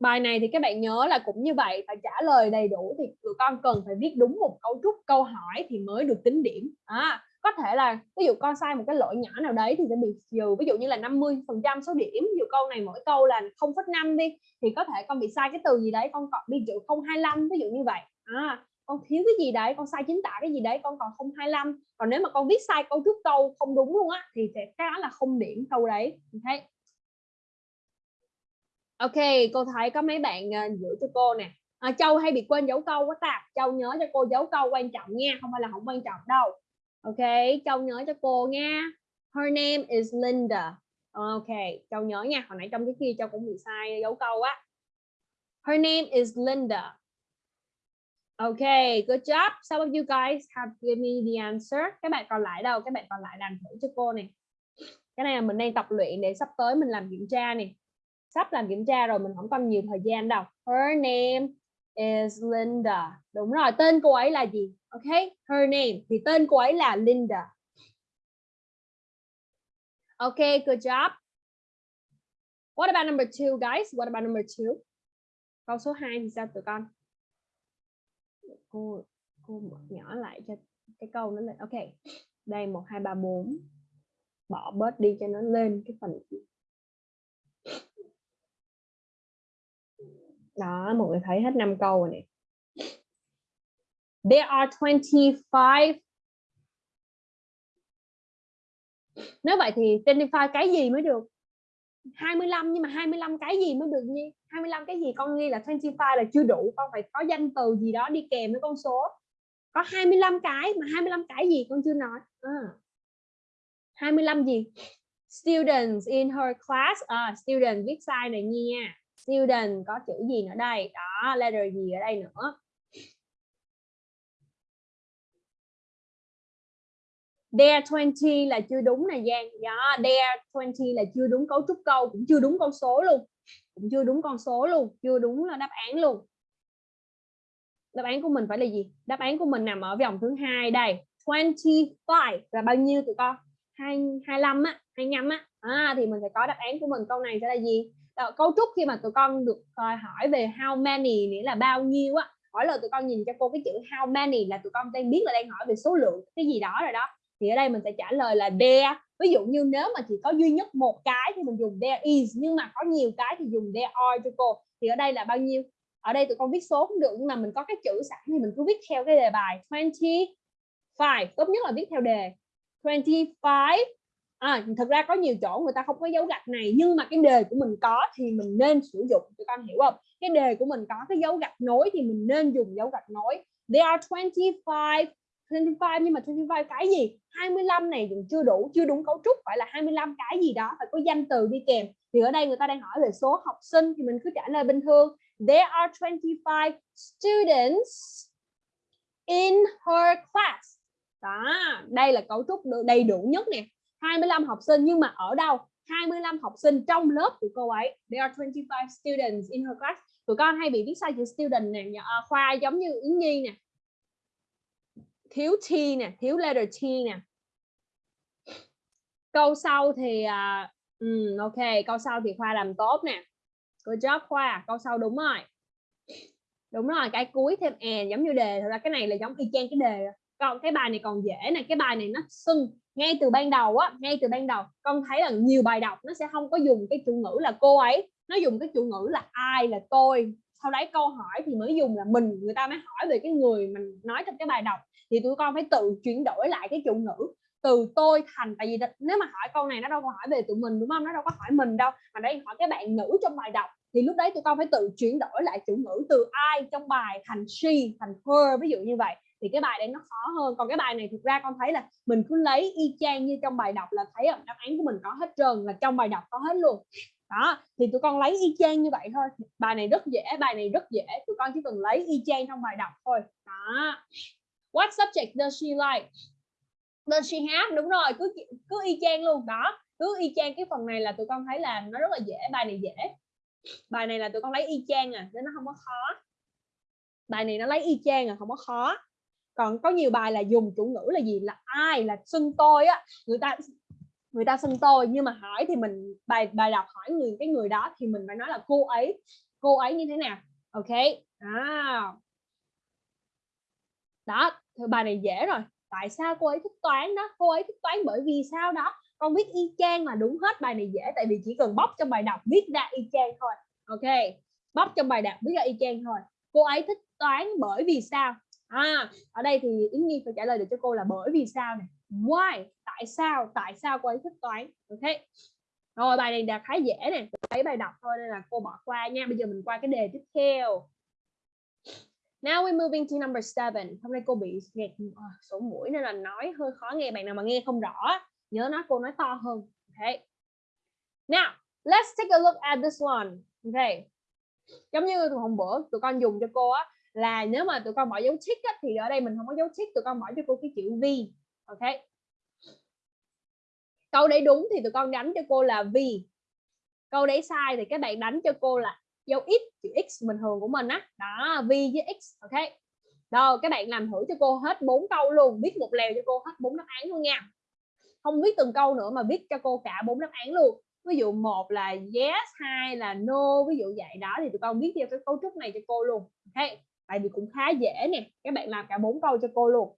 Bài này thì các bạn nhớ là cũng như vậy phải trả lời đầy đủ thì tụi con cần phải viết đúng một cấu trúc câu hỏi thì mới được tính điểm. À, có thể là ví dụ con sai một cái lỗi nhỏ nào đấy thì sẽ bị trừ ví dụ như là 50 phần trăm số điểm ví dụ câu này mỗi câu là 0,5 đi thì có thể con bị sai cái từ gì đấy con còn bị trừ 025 ví dụ như vậy. À, con thiếu cái gì đấy con sai chính tả cái gì đấy con còn 025 còn nếu mà con viết sai cấu trúc câu không đúng luôn á thì sẽ cái đó là không điểm câu đấy ok? Ok, cô thấy có mấy bạn à, uh, giữ cho cô nè. À, Châu hay bị quên dấu câu quá ta. Châu nhớ cho cô dấu câu quan trọng nha, không phải là không quan trọng đâu. Ok, Châu nhớ cho cô nha. Her name is Linda. Ok, Châu nhớ nha. Hồi nãy trong cái kia Châu cũng bị sai dấu câu á. Her name is Linda. Okay, good job. Some of you guys have given me the answer. Các bạn còn lại đâu? Các bạn còn lại làm thử cho cô nè. Cái này là mình đang tập luyện để sắp tới mình làm kiểm tra nè sắp làm kiểm tra rồi, mình không còn nhiều thời gian đâu. Her name is Linda. Đúng rồi, tên cô ấy là gì? Ok, her name. Thì tên cô ấy là Linda. Ok, good job. What about number two, guys? What about number two? Câu số 2 thì sao, tụi con? Cô cô nhỏ lại cho cái câu nó lên. Ok. Đây, một, hai, ba, bốn. Bỏ bớt đi cho nó lên cái phần đó mọi người thấy hết năm câu rồi nè. There are 25 nếu vậy thì 25 cái gì mới được? 25 nhưng mà 25 cái gì mới được nhi? 25 cái gì con nghi là 25 là chưa đủ con phải có danh từ gì đó đi kèm với con số. Có 25 cái mà 25 cái gì con chưa nói? À. 25 gì? Students in her class. À, student viết sai này nha student có chữ gì nữa đây? Đó letter gì ở đây nữa? There 20 là chưa đúng này Giang. Yeah, there 20 là chưa đúng cấu trúc câu cũng chưa đúng con số luôn. Cũng chưa đúng con số luôn chưa đúng là đáp án luôn. Đáp án của mình phải là gì? Đáp án của mình nằm ở vòng thứ hai đây. 25 là bao nhiêu tụi con? 2, 25 á 25 á. À, thì mình phải có đáp án của mình. Câu này sẽ là gì? Uh, cấu trúc khi mà tụi con được uh, hỏi về how many nghĩa là bao nhiêu á hỏi là tụi con nhìn cho cô cái chữ how many là tụi con đang biết là đang hỏi về số lượng cái gì đó rồi đó. Thì ở đây mình sẽ trả lời là there. Ví dụ như nếu mà chỉ có duy nhất một cái thì mình dùng there is nhưng mà có nhiều cái thì dùng there are cho cô. Thì ở đây là bao nhiêu? Ở đây tụi con viết số cũng được nhưng mà mình có cái chữ sẵn thì mình cứ viết theo cái đề bài 25 tốt nhất là viết theo đề 25 à, thực ra có nhiều chỗ người ta không có dấu gạch này nhưng mà cái đề của mình có thì mình nên sử dụng tụi con hiểu không? Cái đề của mình có cái dấu gạch nối thì mình nên dùng dấu gạch nối. There are 25 25 nhưng mà 25 cái gì? 25 này dùng chưa đủ chưa đúng cấu trúc phải là 25 cái gì đó phải có danh từ đi kèm. Thì ở đây người ta đang hỏi về số học sinh thì mình cứ trả lời bình thường. There are 25 students in her class. Đó đây là cấu trúc đầy đủ nhất nè. 25 học sinh nhưng mà ở đâu? 25 học sinh trong lớp của cô ấy. There are 25 students in her class. Tụi con hay bị viết sai chữ student nè à, khoa giống như Yến Nhi nè. Thiếu T nè thiếu letter T nè. Câu sau thì uh, um, ok câu sau thì khoa làm tốt nè. Good job khoa. Câu sau đúng rồi. Đúng rồi cái cuối thêm and giống như đề. Thật ra cái này là giống y chang cái đề. Còn cái bài này còn dễ nè cái bài này nó sưng ngay từ ban đầu á, ngay từ ban đầu, con thấy là nhiều bài đọc nó sẽ không có dùng cái chủ ngữ là cô ấy, nó dùng cái chủ ngữ là ai là tôi. Sau đấy câu hỏi thì mới dùng là mình, người ta mới hỏi về cái người mình nói trong cái bài đọc. Thì tụi con phải tự chuyển đổi lại cái chủ ngữ, từ tôi thành, tại vì nếu mà hỏi câu này nó đâu có hỏi về tụi mình, đúng không? Nó đâu có hỏi mình đâu, mà đây hỏi cái bạn nữ trong bài đọc. Thì lúc đấy tụi con phải tự chuyển đổi lại chủ ngữ từ ai trong bài thành she, thành her, ví dụ như vậy thì cái bài đấy nó khó hơn. Còn cái bài này thực ra con thấy là mình cứ lấy y chang như trong bài đọc là thấy đáp án của mình có hết trơn, là trong bài đọc có hết luôn. Đó, thì tụi con lấy y chang như vậy thôi. Bài này rất dễ, bài này rất dễ. Tụi con chỉ cần lấy y chang trong bài đọc thôi. Đó. What subject does she like? Does she have? Đúng rồi, cứ cứ y chang luôn. Đó, cứ y chang. Cái phần này là tụi con thấy là nó rất là dễ, bài này dễ. Bài này là tụi con lấy y chang à nên nó không có khó. Bài này nó lấy y chang à không có khó còn có nhiều bài là dùng chủ ngữ là gì? Là ai? Là xưng tôi á. Người ta người ta xưng tôi. Nhưng mà hỏi thì mình, bài bài đọc hỏi người, cái người đó thì mình phải nói là cô ấy. Cô ấy như thế nào? Ok. À. đó thì bài này dễ rồi. Tại sao cô ấy thích toán đó? Cô ấy thích toán bởi vì sao đó? Con viết y chang là đúng hết bài này dễ, tại vì chỉ cần bóc trong bài đọc viết ra y chang thôi. Ok. Bóc trong bài đọc viết ra y chang thôi. Cô ấy thích toán bởi vì sao? À ở đây thì yến nhi phải trả lời được cho cô là bởi vì sao này why tại sao tại sao cô ấy thích toán ok rồi bài này đã khá dễ nè thấy bài đọc thôi nên là cô bỏ qua nha bây giờ mình qua cái đề tiếp theo Now we're moving to number seven. Hôm nay cô bị nghẹt ờ, sổ mũi nên là nói hơi khó nghe. Bạn nào mà nghe không rõ, nhớ nói cô nói to hơn. Okay. Now, let's take a look at this one. Okay. Giống như hôm bữa tụi con dùng cho cô á là nếu mà tụi con bỏ dấu tick á, thì ở đây mình không có dấu tick, tụi con bỏ cho cô cái chữ V. Ok. Câu đấy đúng thì tụi con đánh cho cô là V. Câu đấy sai thì các bạn đánh cho cô là dấu x chữ x bình thường của mình á đó v với x ok rồi các bạn làm thử cho cô hết bốn câu luôn viết một lèo cho cô hết bốn đáp án luôn nha không viết từng câu nữa mà viết cho cô cả bốn đáp án luôn ví dụ một là yes hai là no ví dụ vậy đó thì tụi con viết theo cái cấu trúc này cho cô luôn ok tại vì cũng khá dễ nè các bạn làm cả bốn câu cho cô luôn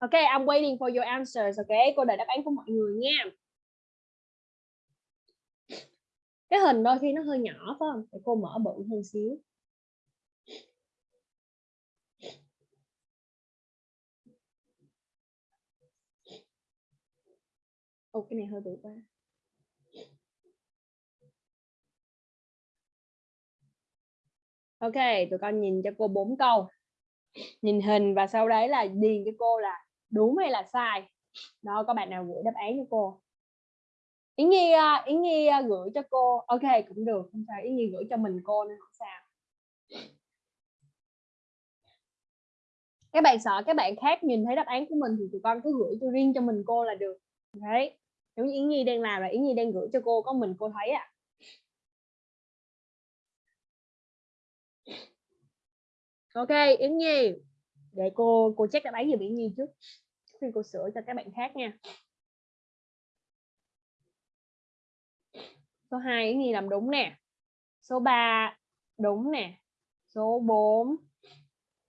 Ok, I'm waiting for your answers. Ok, cô đợi đáp án của mọi người nha. Cái hình đôi khi nó hơi nhỏ phải không? Để cô mở bự hơn xíu. Ồ, cái này hơi bự quá. Ok, tụi con nhìn cho cô bốn câu. Nhìn hình và sau đấy là điền cho cô là đúng hay là sai. Đó, có bạn nào gửi đáp án cho cô? Yến Nhi, à, ý Yến Nhi à, gửi cho cô. Ok, cũng được, không sao. Yến Nhi gửi cho mình cô nên không sao. Các bạn sợ các bạn khác nhìn thấy đáp án của mình thì tụi con cứ gửi cho riêng cho mình cô là được. Đấy. Giống như Yến Nhi đang làm là Yến Nhi đang gửi cho cô có mình cô thấy ạ. À. ok yến nhi. Để cô cô check đáp án giùm yến nhi trước. Khi cô sửa cho các bạn khác nha. Số 2 yến nhi làm đúng nè. Số 3 đúng nè. Số 4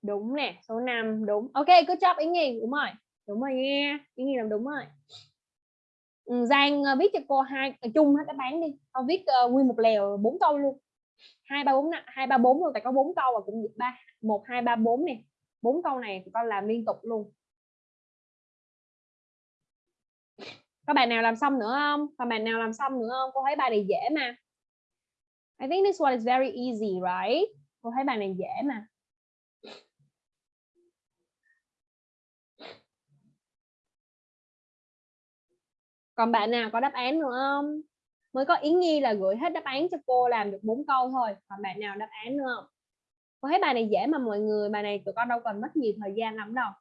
đúng nè. Số 5 đúng. Ok cứ job yến nhi. Đúng rồi. Đúng rồi nha. Yến nhi làm đúng rồi. Ừ, Giang ờ, viết cho cô hai chung hết đáp án đi. Con viết uh, nguyên một lèo bốn câu luôn hai ba bốn hai ba bốn luôn, tại có bốn câu và cũng ba, một, hai, ba, bốn nè. Bốn câu này con làm liên tục luôn. Các bạn nào làm xong nữa không? Các bạn nào làm xong nữa không? Cô thấy bài này dễ mà. I think this one is very easy, right? Cô thấy bài này dễ mà. Còn bạn nào có đáp án nữa không? Mới có Yến Nhi là gửi hết đáp án cho cô làm được bốn câu thôi còn bạn nào đáp án nữa không cô thấy bài này dễ mà mọi người bài này tụi con đâu cần mất nhiều thời gian lắm đâu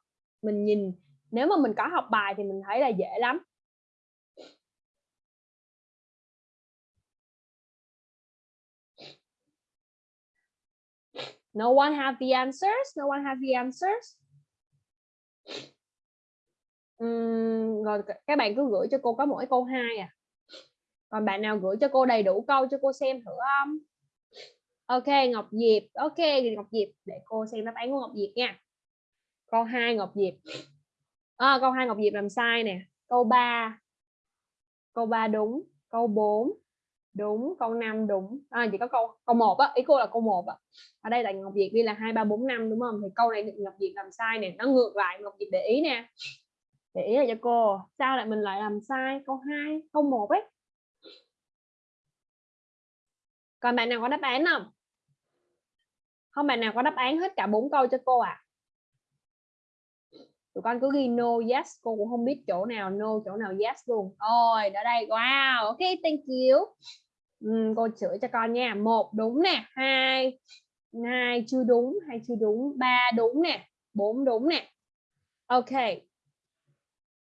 mình nhìn nếu mà mình có học bài thì mình thấy là dễ lắm No one have the answers. No one have the answers. Uhm, rồi các bạn cứ gửi cho cô có mỗi câu 2 à còn bạn nào gửi cho cô đầy đủ câu cho cô xem thử không? Ok Ngọc Diệp. Ok Ngọc Diệp để cô xem đáp án của Ngọc Diệp nha. Câu 2 Ngọc Diệp. À, câu 2 Ngọc Diệp làm sai nè. Câu 3 câu 3 đúng câu 4 đúng câu 5 đúng. À, chỉ có câu câu 1 á. Ý cô là câu 1 á ở đây là Ngọc Diệp đi là 2 3 4 5 đúng không? Thì câu này Ngọc Diệp làm sai nè. Nó ngược lại Ngọc Diệp để ý nè. Để ý là cho cô. Sao lại mình lại làm sai? Câu 2 câu 1 ấy còn bạn nào có đáp án không? Không bạn nào có đáp án hết cả bốn câu cho cô ạ? À? tụi con cứ ghi no yes cô cũng không biết chỗ nào no chỗ nào yes luôn. Rồi ở đây. Wow ok thank you. Uhm, cô sửa cho con nha. Một đúng nè. Hai hai chưa đúng hai chưa đúng. Ba đúng nè. Bốn đúng nè. Ok.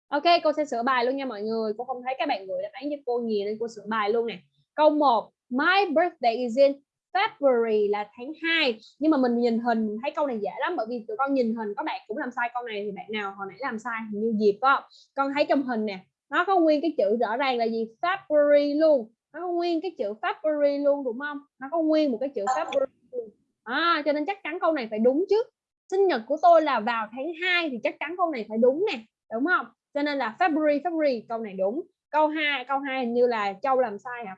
Ok cô sẽ sửa bài luôn nha mọi người. Cô không thấy các bạn gửi đáp án cho cô nhiều nên cô sửa bài luôn nè. Câu 1 My birthday is in February là tháng 2 nhưng mà mình nhìn hình thấy câu này dễ lắm bởi vì tụi con nhìn hình có bạn cũng làm sai câu này thì bạn nào hồi nãy làm sai như dịp đó con thấy trong hình nè nó có nguyên cái chữ rõ ràng là gì? February luôn. Nó có nguyên cái chữ February luôn đúng không? Nó có nguyên một cái chữ February luôn. À, cho nên chắc chắn câu này phải đúng chứ. Sinh nhật của tôi là vào tháng 2 thì chắc chắn câu này phải đúng nè đúng không? Cho nên là February February câu này đúng. Câu 2 câu 2 hình như là Châu làm sai hả?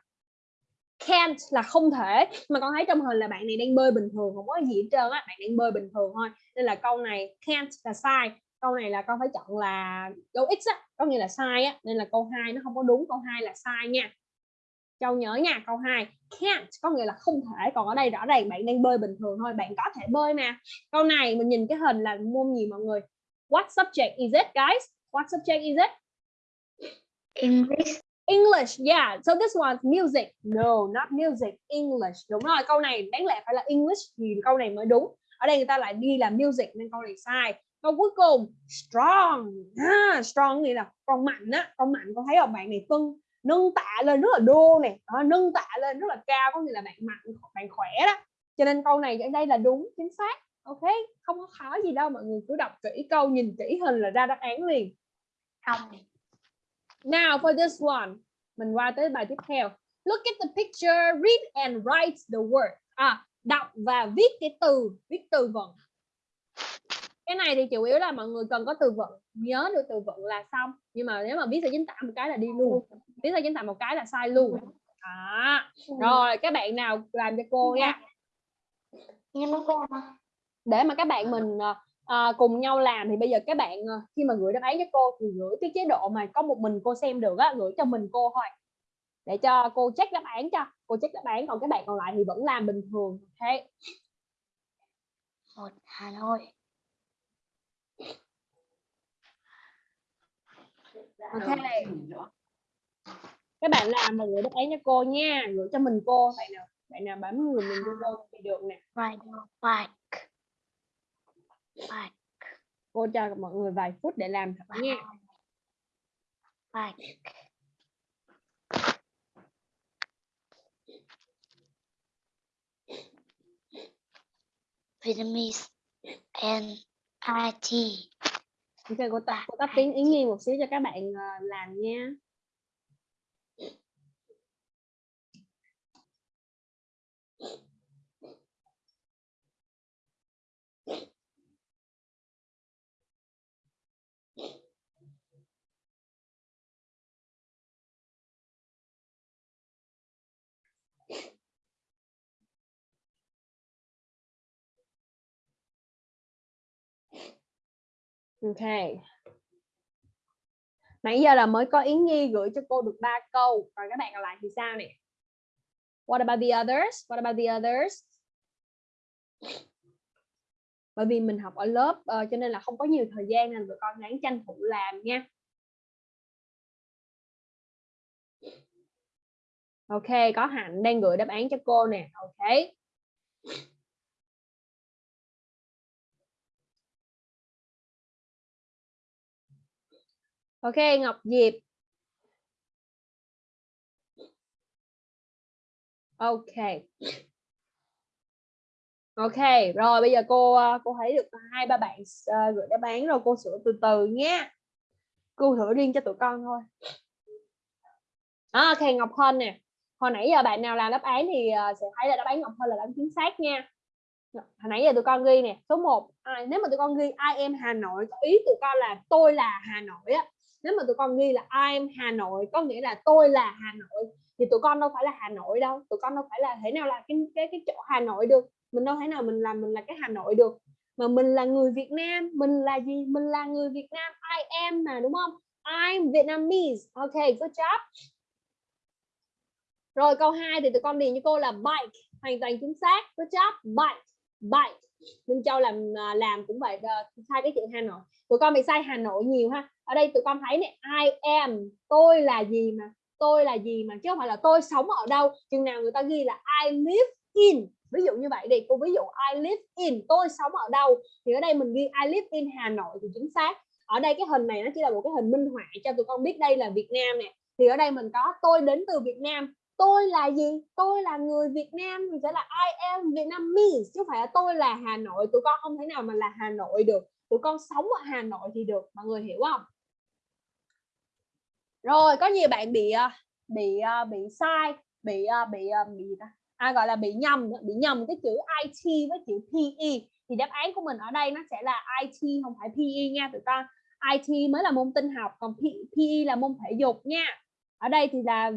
Can't là không thể. Mà con thấy trong hình là bạn này đang bơi bình thường, không có gì hết trơn á, bạn đang bơi bình thường thôi. Nên là câu này can't là sai, câu này là con phải chọn là dấu x á, có nghĩa là sai á. Nên là câu 2 nó không có đúng, câu 2 là sai nha. Châu nhớ nha, câu 2 can't có nghĩa là không thể, còn ở đây rõ ràng bạn đang bơi bình thường thôi, bạn có thể bơi mà. Câu này mình nhìn cái hình là môn gì mọi người? What subject is it, guys? What subject is it? English. English, yeah. So this one's music. No, not music. English. Đúng rồi, câu này đáng lẽ phải là English thì câu này mới đúng. Ở đây người ta lại đi là music nên câu này sai. Câu cuối cùng strong. À, strong nghĩa là con mạnh á, con mạnh con thấy không bạn này phân nâng tạ lên rất là đô này, À, nâng tạ lên rất là cao có nghĩa là bạn mạnh, bạn khỏe đó. Cho nên câu này ở đây là đúng chính xác. Ok, không có khó gì đâu mọi người cứ đọc kỹ câu, nhìn kỹ hình là ra đáp án liền. không now for this one mình qua tới bài tiếp theo. Look at the picture read and write the word. À đọc và viết cái từ viết từ vựng. Cái này thì chủ yếu là mọi người cần có từ vựng. Nhớ được từ vựng là xong. Nhưng mà nếu mà viết sai chính tả một cái là đi luôn. Viết sai chính tả một cái là sai luôn. À, rồi các bạn nào làm cho cô nha. Nhưng mà cô mà. để mà các bạn mình ờ, cùng nhau làm thì bây giờ các bạn ờ, khi mà gửi đáp án cho cô thì gửi cái chế độ mà có một mình cô xem được á gửi cho mình cô thôi. Để cho cô check đáp án cho cô check đáp án còn các bạn còn lại thì vẫn làm bình thường ok Một Hà Nội. ok các bạn làm và gửi đáp án cho cô nha gửi cho mình cô. Bạn nào bạn nào bấm người mình cho cô thì được nè. Ride bike. Bike. cô cho mọi người vài phút để làm nha Bike. Vietnamese and IT. ok cô tắt cô tắt tiếng yến nhi một xíu cho các bạn ờ, làm nha Ok. Nãy giờ là mới có Yến Nhi gửi cho cô được ba câu. Còn các bạn còn lại thì sao nè? What about the others? What about the others? Bởi vì mình học ở lớp uh, cho nên là không có nhiều thời gian nên tụi con ráng tranh thủ làm nha. Ok, có Hạnh đang gửi đáp án cho cô nè. Ok. Ok, Ngọc Diệp. Ok. Ok, rồi bây giờ cô ờ, cô thấy được hai ba bạn uh, gửi đáp án rồi cô sửa từ từ nhé. Cô thử riêng cho tụi con thôi. À, ok, Ngọc Hân nè. Hồi nãy giờ bạn nào làm đáp án thì uh, sẽ thấy là đáp án Ngọc Hân là đáp án chính xác nha. Hồi nãy giờ tụi con ghi nè, số 1. À, nếu mà tụi con ghi I am Hà Nội, ý tụi con là tôi là Hà Nội á nếu mà tụi con ghi là I'm Hà Nội, có nghĩa là tôi là Hà Nội, thì tụi con đâu phải là Hà Nội đâu. Tụi con đâu phải là thể nào là cái cái cái chỗ Hà Nội được. Mình đâu thể nào mình làm, mình là cái Hà Nội được. Mà mình là người Việt Nam, mình là gì? Mình là người Việt Nam, I am mà, đúng không? I'm Vietnamese, ok, good job. Rồi câu 2 thì tụi con điền cho cô là bike, hoàn toàn chính xác, good job, bike bike. Minh Châu làm à, làm cũng vậy ờ, sai cái chữ Hà Nội. Tụi con bị sai Hà Nội nhiều ha. Ở đây tụi con thấy này I am tôi là gì mà, tôi là gì mà, chứ không phải là tôi sống ở đâu. Chừng nào người ta ghi là I live in. Ví dụ như vậy đi, cô ví dụ I live in, tôi sống ở đâu. Thì ở đây mình ghi I live in Hà Nội thì chính xác. Ở đây cái hình này nó chỉ là một cái hình minh họa cho tụi con biết đây là Việt Nam nè. Thì ở đây mình có, tôi đến từ Việt Nam tôi là gì? Tôi là người Việt Nam thì sẽ là I am Vietnamese chứ không phải là tôi là Hà Nội. Tụi con không thể nào mà là Hà Nội được. Tụi con sống ở Hà Nội thì được mọi người hiểu không? Rồi có nhiều bạn bị ờ, bị ờ, bị sai bị ờ, bị bị gì ta? À, gọi là bị nhầm bị nhầm cái chữ IT với chữ PE thì đáp án của mình ở đây nó sẽ là IT không phải PE nha tụi con. IT mới là môn Tin học còn PE là môn thể dục nha. Ở đây thì là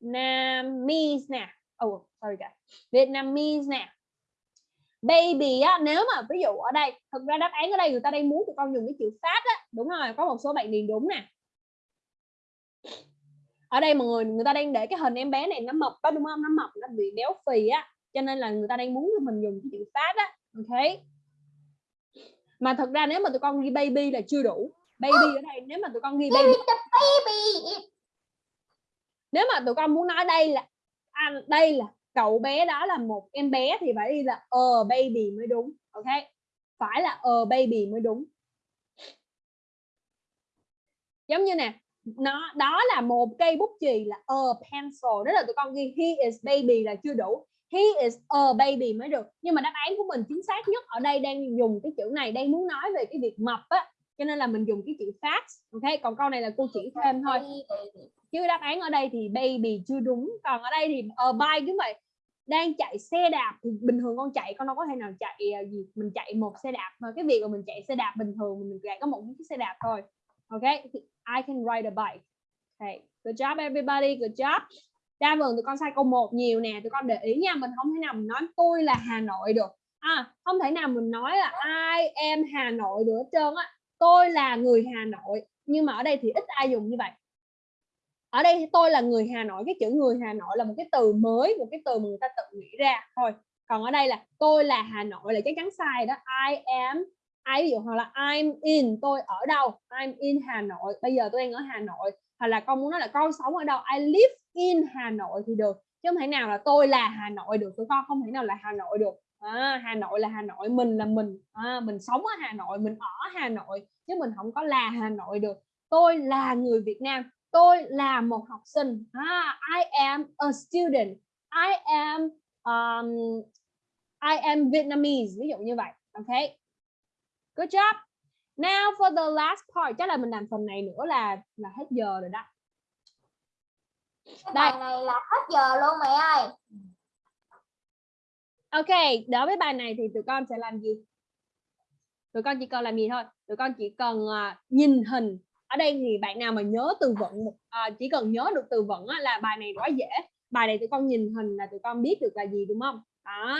Vietnamese nè. Oh sorry guys. Vietnamese nè. Baby á nếu mà ví dụ ở đây thực ra đáp án ở đây người ta đang muốn tụi con dùng cái chữ phát á. Đúng rồi có một số bạn điền đúng nè. Ở đây mọi người người ta đang để cái hình em bé này nó mập đó đúng không? Nó mập nó bị béo phì á. Cho nên là người ta đang muốn cho mình dùng cái chữ phát á. Ok. Mà thật ra nếu mà tụi con ghi baby là chưa đủ. Baby ở đây nếu mà tụi con ghi baby baby nếu mà tụi con muốn nói đây là à, đây là cậu bé đó là một em bé thì phải đi là a baby mới đúng ok? Phải là a baby mới đúng. Giống như nè nó đó là một cây bút chì là a pencil đó là tụi con ghi he is baby là chưa đủ. He is a baby mới được. Nhưng mà đáp án của mình chính xác nhất ở đây đang dùng cái chữ này đang muốn nói về cái việc mập á cho nên là mình dùng cái chữ fast ok? Còn câu này là cô chỉ thêm thôi. chứ đáp án ở đây thì baby chưa đúng còn ở đây thì uh, bike cũng vậy. Đang chạy xe đạp thì bình thường con chạy con đâu có thể nào chạy uh, gì mình chạy một xe đạp mà cái việc mà mình chạy xe đạp bình thường mình chỉ có một cái xe đạp thôi ok? I can ride a bike. Okay. good job everybody good job. Đa phần tụi con sai câu 1 nhiều nè tụi con để ý nha mình không thể nào mình nói tôi là Hà Nội được. À, không thể nào mình nói là I am Hà Nội được hết trơn á tôi là người Hà Nội, nhưng mà ở đây thì ít ai dùng như vậy. Ở đây tôi là người Hà Nội, cái chữ người Hà Nội là một cái từ mới, một cái từ mà người ta tự nghĩ ra. Thôi, còn ở đây là tôi là Hà Nội là chắc chắn sai đó. I am, I, ví dụ hoặc là I'm in, tôi ở đâu? I'm in Hà Nội. Bây giờ tôi đang ở Hà Nội. Hoặc là con muốn nói là con sống ở đâu? I live in Hà Nội thì được. Chứ không thể nào là tôi là Hà Nội được, tụi con không thể nào là Hà Nội được à, Hà Nội là Hà Nội mình là mình. À, mình sống ở Hà Nội mình ở Hà Nội chứ mình không có là Hà Nội được. Tôi là người Việt Nam tôi là một học sinh. À, I am a student. I am um, I am Vietnamese ví dụ như vậy. Ok. Good job. Now for the last part chắc là mình làm phần này nữa là là hết giờ rồi đó. Cái Đây. này là hết giờ luôn mẹ ơi. Ok, đối với bài này thì tụi con sẽ làm gì? Tụi con chỉ cần làm gì thôi? Tụi con chỉ cần uh, nhìn hình. Ở đây thì bạn nào mà nhớ từ vựng, uh, chỉ cần nhớ được từ vựng á, là bài này quá dễ. Bài này tụi con nhìn hình là tụi con biết được là gì đúng không? Đó.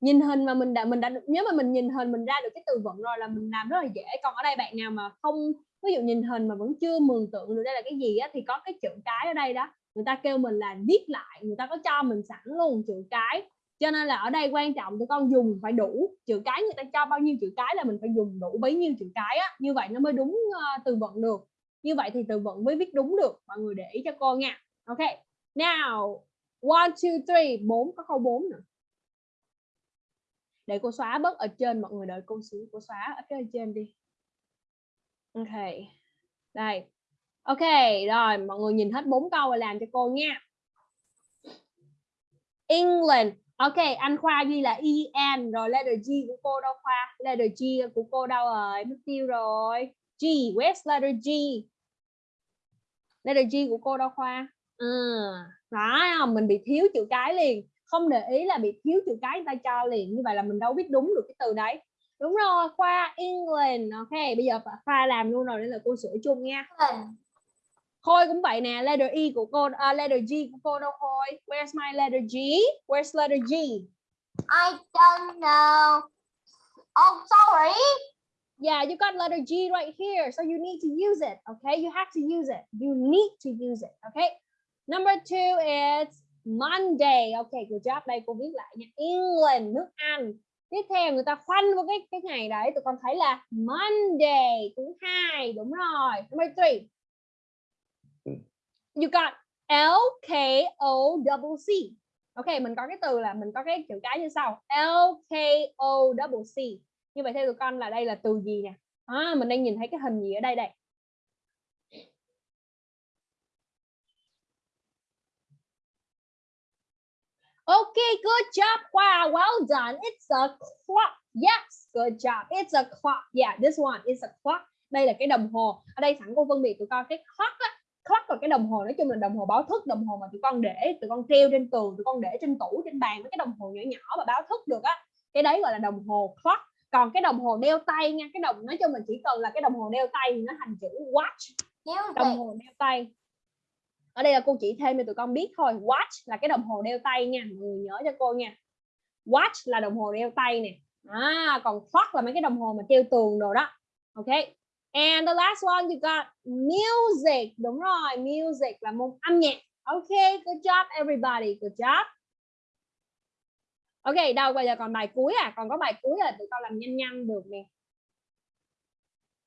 Nhìn hình mà mình đã mình đã nếu mà mình nhìn hình mình ra được cái từ vựng rồi là mình làm rất là dễ. Còn ở đây bạn nào mà không ví dụ nhìn hình mà vẫn chưa mường tượng được đây là cái gì á thì có cái chữ cái ở đây đó người ta kêu mình là viết lại người ta có cho mình sẵn luôn chữ cái cho nên là ở đây quan trọng tụi con dùng phải đủ chữ cái người ta cho bao nhiêu chữ cái là mình phải dùng đủ bấy nhiêu chữ cái á. Như vậy nó mới đúng uh, từ vựng được. Như vậy thì từ vựng mới viết đúng được. Mọi người để ý cho cô nha. Ok. Now one two three. Bốn có câu 4 nữa để cô xóa bớt ở trên mọi người đợi cô xíu cô xóa ở cái trên đi. Ok. Đây. Ok rồi mọi người nhìn hết bốn câu và làm cho cô nha. England. Ok, anh Khoa ghi là EN rồi letter G của cô đâu Khoa? Letter G của cô đâu rồi? Mất tiêu rồi. G, where's letter G? Letter G của cô đâu Khoa? Ừ, đó, mình bị thiếu chữ cái liền. Không để ý là bị thiếu chữ cái người ta cho liền. Như vậy là mình đâu biết đúng được cái từ đấy. Đúng rồi, Khoa England. Ok, bây giờ Khoa làm luôn rồi nên là cô sửa chung nha. Khôi cũng vậy nè, letter E của cô, uh, letter G của cô đâu Khôi? Where's my letter G? Where's letter G? I don't know. Oh, sorry. Yeah, you got letter G right here, so you need to use it. Okay, you have to use it. You need to use it. Okay. Number two is Monday. Okay, good job. Đây cô viết lại nha. England, nước Anh. Tiếp theo người ta khoanh vào cái cái ngày đấy, tụi con thấy là Monday thứ hai, đúng rồi. Number three. You got L K O double C. Ok, mình có cái từ là mình có cái chữ cái như sau. L K O double C. Như vậy theo tụi con là đây là từ gì nè? À, mình đang nhìn thấy cái hình gì ở đây đây? Okay, good job. Wow, well done. It's a clock. Yes, good job. It's a clock. Yeah, this one is a clock. Đây là cái đồng hồ. Ở đây sẵn cô phân biệt tụi con cái clock á. Clock là cái đồng hồ nói chung là đồng hồ báo thức, đồng hồ mà tụi con để, tụi con treo trên tường, tụi con để trên tủ, trên bàn với cái đồng hồ nhỏ nhỏ mà báo thức được á. Cái đấy gọi là đồng hồ clock. Còn cái đồng hồ đeo tay nha, cái đồng nói chung là chỉ cần là cái đồng hồ đeo tay thì nó thành chữ watch. Đồng hồ đeo tay. Ở đây là cô chỉ thêm cho tụi con biết thôi watch là cái đồng hồ đeo tay nha mọi người nhớ cho cô nha. Watch là đồng hồ đeo tay nè. À, còn clock là mấy cái đồng hồ mà treo tường đồ đó. Ok and the last one you got music. Đúng rồi music là môn âm nhạc. Okay, good job everybody. Good job. Ok đâu bây giờ còn bài cuối à? Còn có bài cuối à? tụi con làm nhanh nhanh được nè.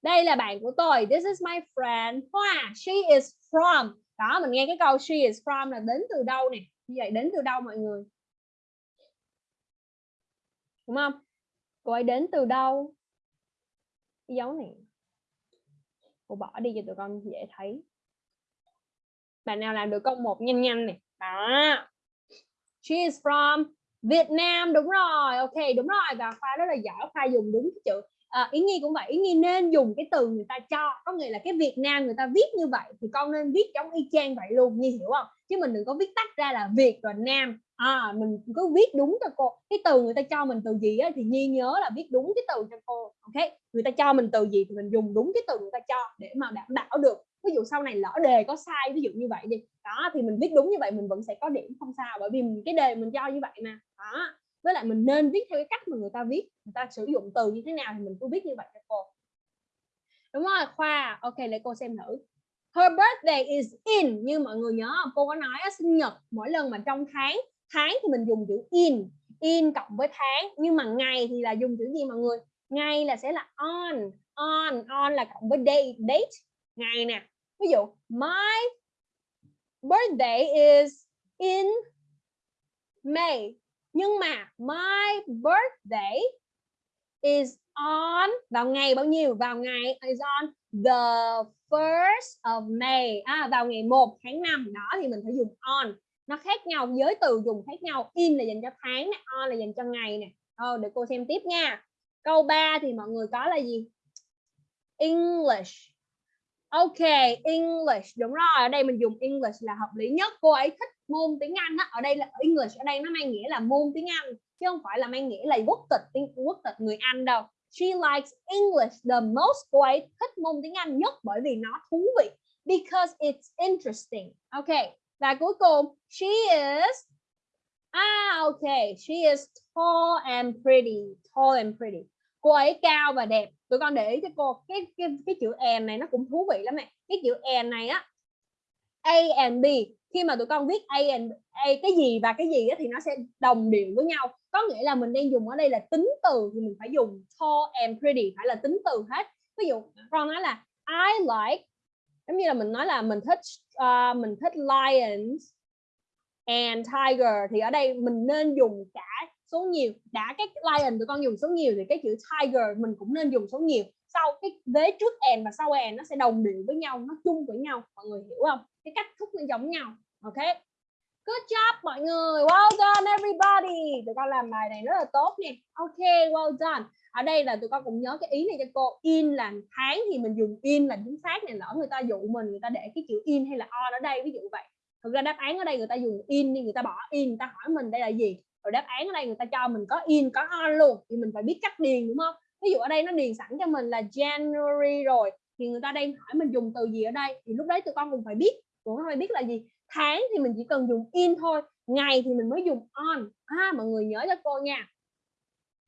Đây là bạn của tôi. This is my friend Hoa. She is from. Đó mình nghe cái câu she is from là đến từ đâu nè? Như vậy đến từ đâu mọi người? Đúng không? Cô ấy đến từ đâu? Cái dấu này cô bỏ đi cho tụi con dễ thấy. Bạn nào làm được câu một nhanh nhanh này. Đó. She is from Việt Nam đúng rồi. Ok đúng rồi. Và khoa rất là giỏi. Khoa dùng đúng cái chữ ờ, à, Yến Nhi cũng vậy. Yến Nhi nên dùng cái từ người ta cho. Có nghĩa là cái Việt Nam người ta viết như vậy thì con nên viết giống y chang vậy luôn. Như hiểu không? Chứ mình đừng có viết tách ra là Việt rồi Nam à mình cứ viết đúng cho cô. Cái từ người ta cho mình từ gì á, thì Nhi nhớ là viết đúng cái từ cho cô ok? Người ta cho mình từ gì thì mình dùng đúng cái từ người ta cho để mà đảm bảo được. Ví dụ sau này lỡ đề có sai ví dụ như vậy đi. Đó thì mình viết đúng như vậy mình vẫn sẽ có điểm không sao bởi vì cái đề mình cho như vậy mà. Đó. Với lại mình nên viết theo cái cách mà người ta viết người ta sử dụng từ như thế nào thì mình cứ viết như vậy cho cô. Đúng rồi khoa. Ok để cô xem thử. Her birthday is in. Như mọi người nhớ không? cô có nói sinh nhật mỗi lần mà trong tháng tháng thì mình dùng chữ in in cộng với tháng nhưng mà ngày thì là dùng chữ gì mọi người? Ngày là sẽ là on on on là cộng với date date. Ngày nè ví dụ my birthday is in May. Nhưng mà my birthday is on vào ngày bao nhiêu? Vào ngày is on the first of May. À, vào ngày 1 tháng 5 đó thì mình phải dùng on nó khác nhau giới từ dùng khác nhau in là dành cho tháng nè on là dành cho ngày nè ờ, để cô xem tiếp nha câu 3 thì mọi người có là gì English Ok, English đúng rồi. Ở đây mình dùng English là hợp lý nhất. Cô ấy thích môn tiếng Anh á. Ở đây là English ở đây nó mang nghĩa là môn tiếng Anh chứ không phải là mang nghĩa là quốc tịch tiếng quốc tịch người Anh đâu. She likes English the most. Cô ấy thích môn tiếng Anh nhất bởi vì nó thú vị. Because it's interesting. Ok. Và cuối cùng, she is Ah, okay She is tall and pretty. Tall and pretty. Cô ấy cao và đẹp. Tụi con để ý cho cô cái cái cái chữ and này nó cũng thú vị lắm này cái chữ and này á A and B khi mà tụi con viết A and A cái gì và cái gì á, thì nó sẽ đồng điệu với nhau. Có nghĩa là mình đang dùng ở đây là tính từ thì mình phải dùng tall and pretty phải là tính từ hết. Ví dụ con nói là I like giống như là mình nói là mình thích uh, mình thích lions and tiger thì ở đây mình nên dùng cả số nhiều đã cái lion tụi con dùng số nhiều thì cái chữ tiger mình cũng nên dùng số nhiều. Sau cái vế trước and và sau and nó sẽ đồng điệu với nhau nó chung với nhau mọi người hiểu không? Cái cách thúc nó giống nhau ok? Good job mọi người. Well done everybody. Tụi con làm bài này rất là tốt nè. Ok well done ở đây là tụi con cũng nhớ cái ý này cho cô in là tháng thì mình dùng in là chính xác này lỡ người ta dụ mình người ta để cái chữ in hay là on ở đây ví dụ vậy. Thực ra đáp án ở đây người ta dùng in nhưng người ta bỏ in người ta hỏi mình đây là gì rồi đáp án ở đây người ta cho mình có in có on luôn thì mình phải biết cách điền đúng không? Ví dụ ở đây nó điền sẵn cho mình là January rồi thì người ta đang hỏi mình dùng từ gì ở đây thì lúc đấy tụi con cũng phải biết cũng phải biết là gì? Tháng thì mình chỉ cần dùng in thôi ngày thì mình mới dùng on. À, mọi người nhớ cho cô nha.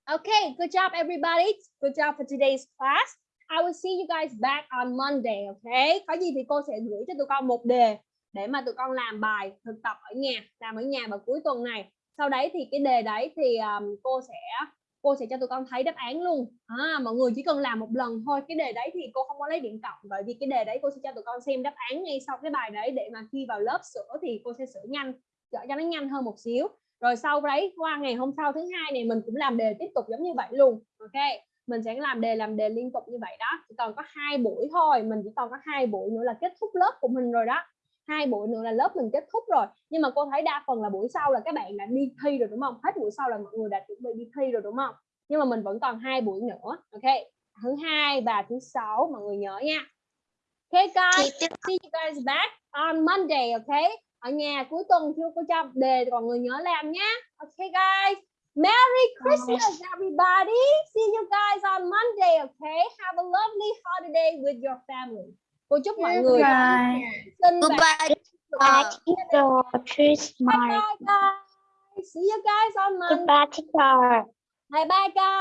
Okay, good job everybody. Good job for today's class. I will see you guys back on Monday, okay? Có gì thì cô sẽ gửi cho tụi con một đề để mà tụi con làm bài thực tập ở nhà, làm ở nhà vào cuối tuần này sau đấy thì cái đề đấy thì um, cô sẽ cô sẽ cho tụi con thấy đáp án luôn à, mọi người chỉ cần làm một lần thôi cái đề đấy thì cô không có lấy điểm cộng bởi vì cái đề đấy cô sẽ cho tụi con xem đáp án ngay sau cái bài đấy để mà khi vào lớp sửa thì cô sẽ sửa nhanh cho nó nhanh hơn một xíu rồi sau đấy qua ngày hôm sau thứ hai này mình cũng làm đề tiếp tục giống như vậy luôn ok? Mình sẽ làm đề làm đề liên tục như vậy đó. Chỉ còn có hai buổi thôi mình chỉ còn có hai buổi nữa là kết thúc lớp của mình rồi đó. Hai buổi nữa là lớp mình kết thúc rồi. Nhưng mà cô thấy đa phần là buổi sau là các bạn đã đi thi rồi đúng không? Hết buổi sau là mọi người đã chuẩn bị đi thi rồi đúng không? Nhưng mà mình vẫn còn hai buổi nữa ok? Thứ hai và thứ sáu mọi người nhớ nha. Ok guys. See you guys back on Monday ok ở nhà cuối tuần chưa cô cho đề còn người nhớ làm nhé ok guys. Merry Christmas everybody. See you guys on Monday okay have a lovely holiday with your family. Cô chúc mọi người sinh Goodbye. Christmas. bye bye. guys. See you guys on Monday. Goodbye, teacher. bye bye guys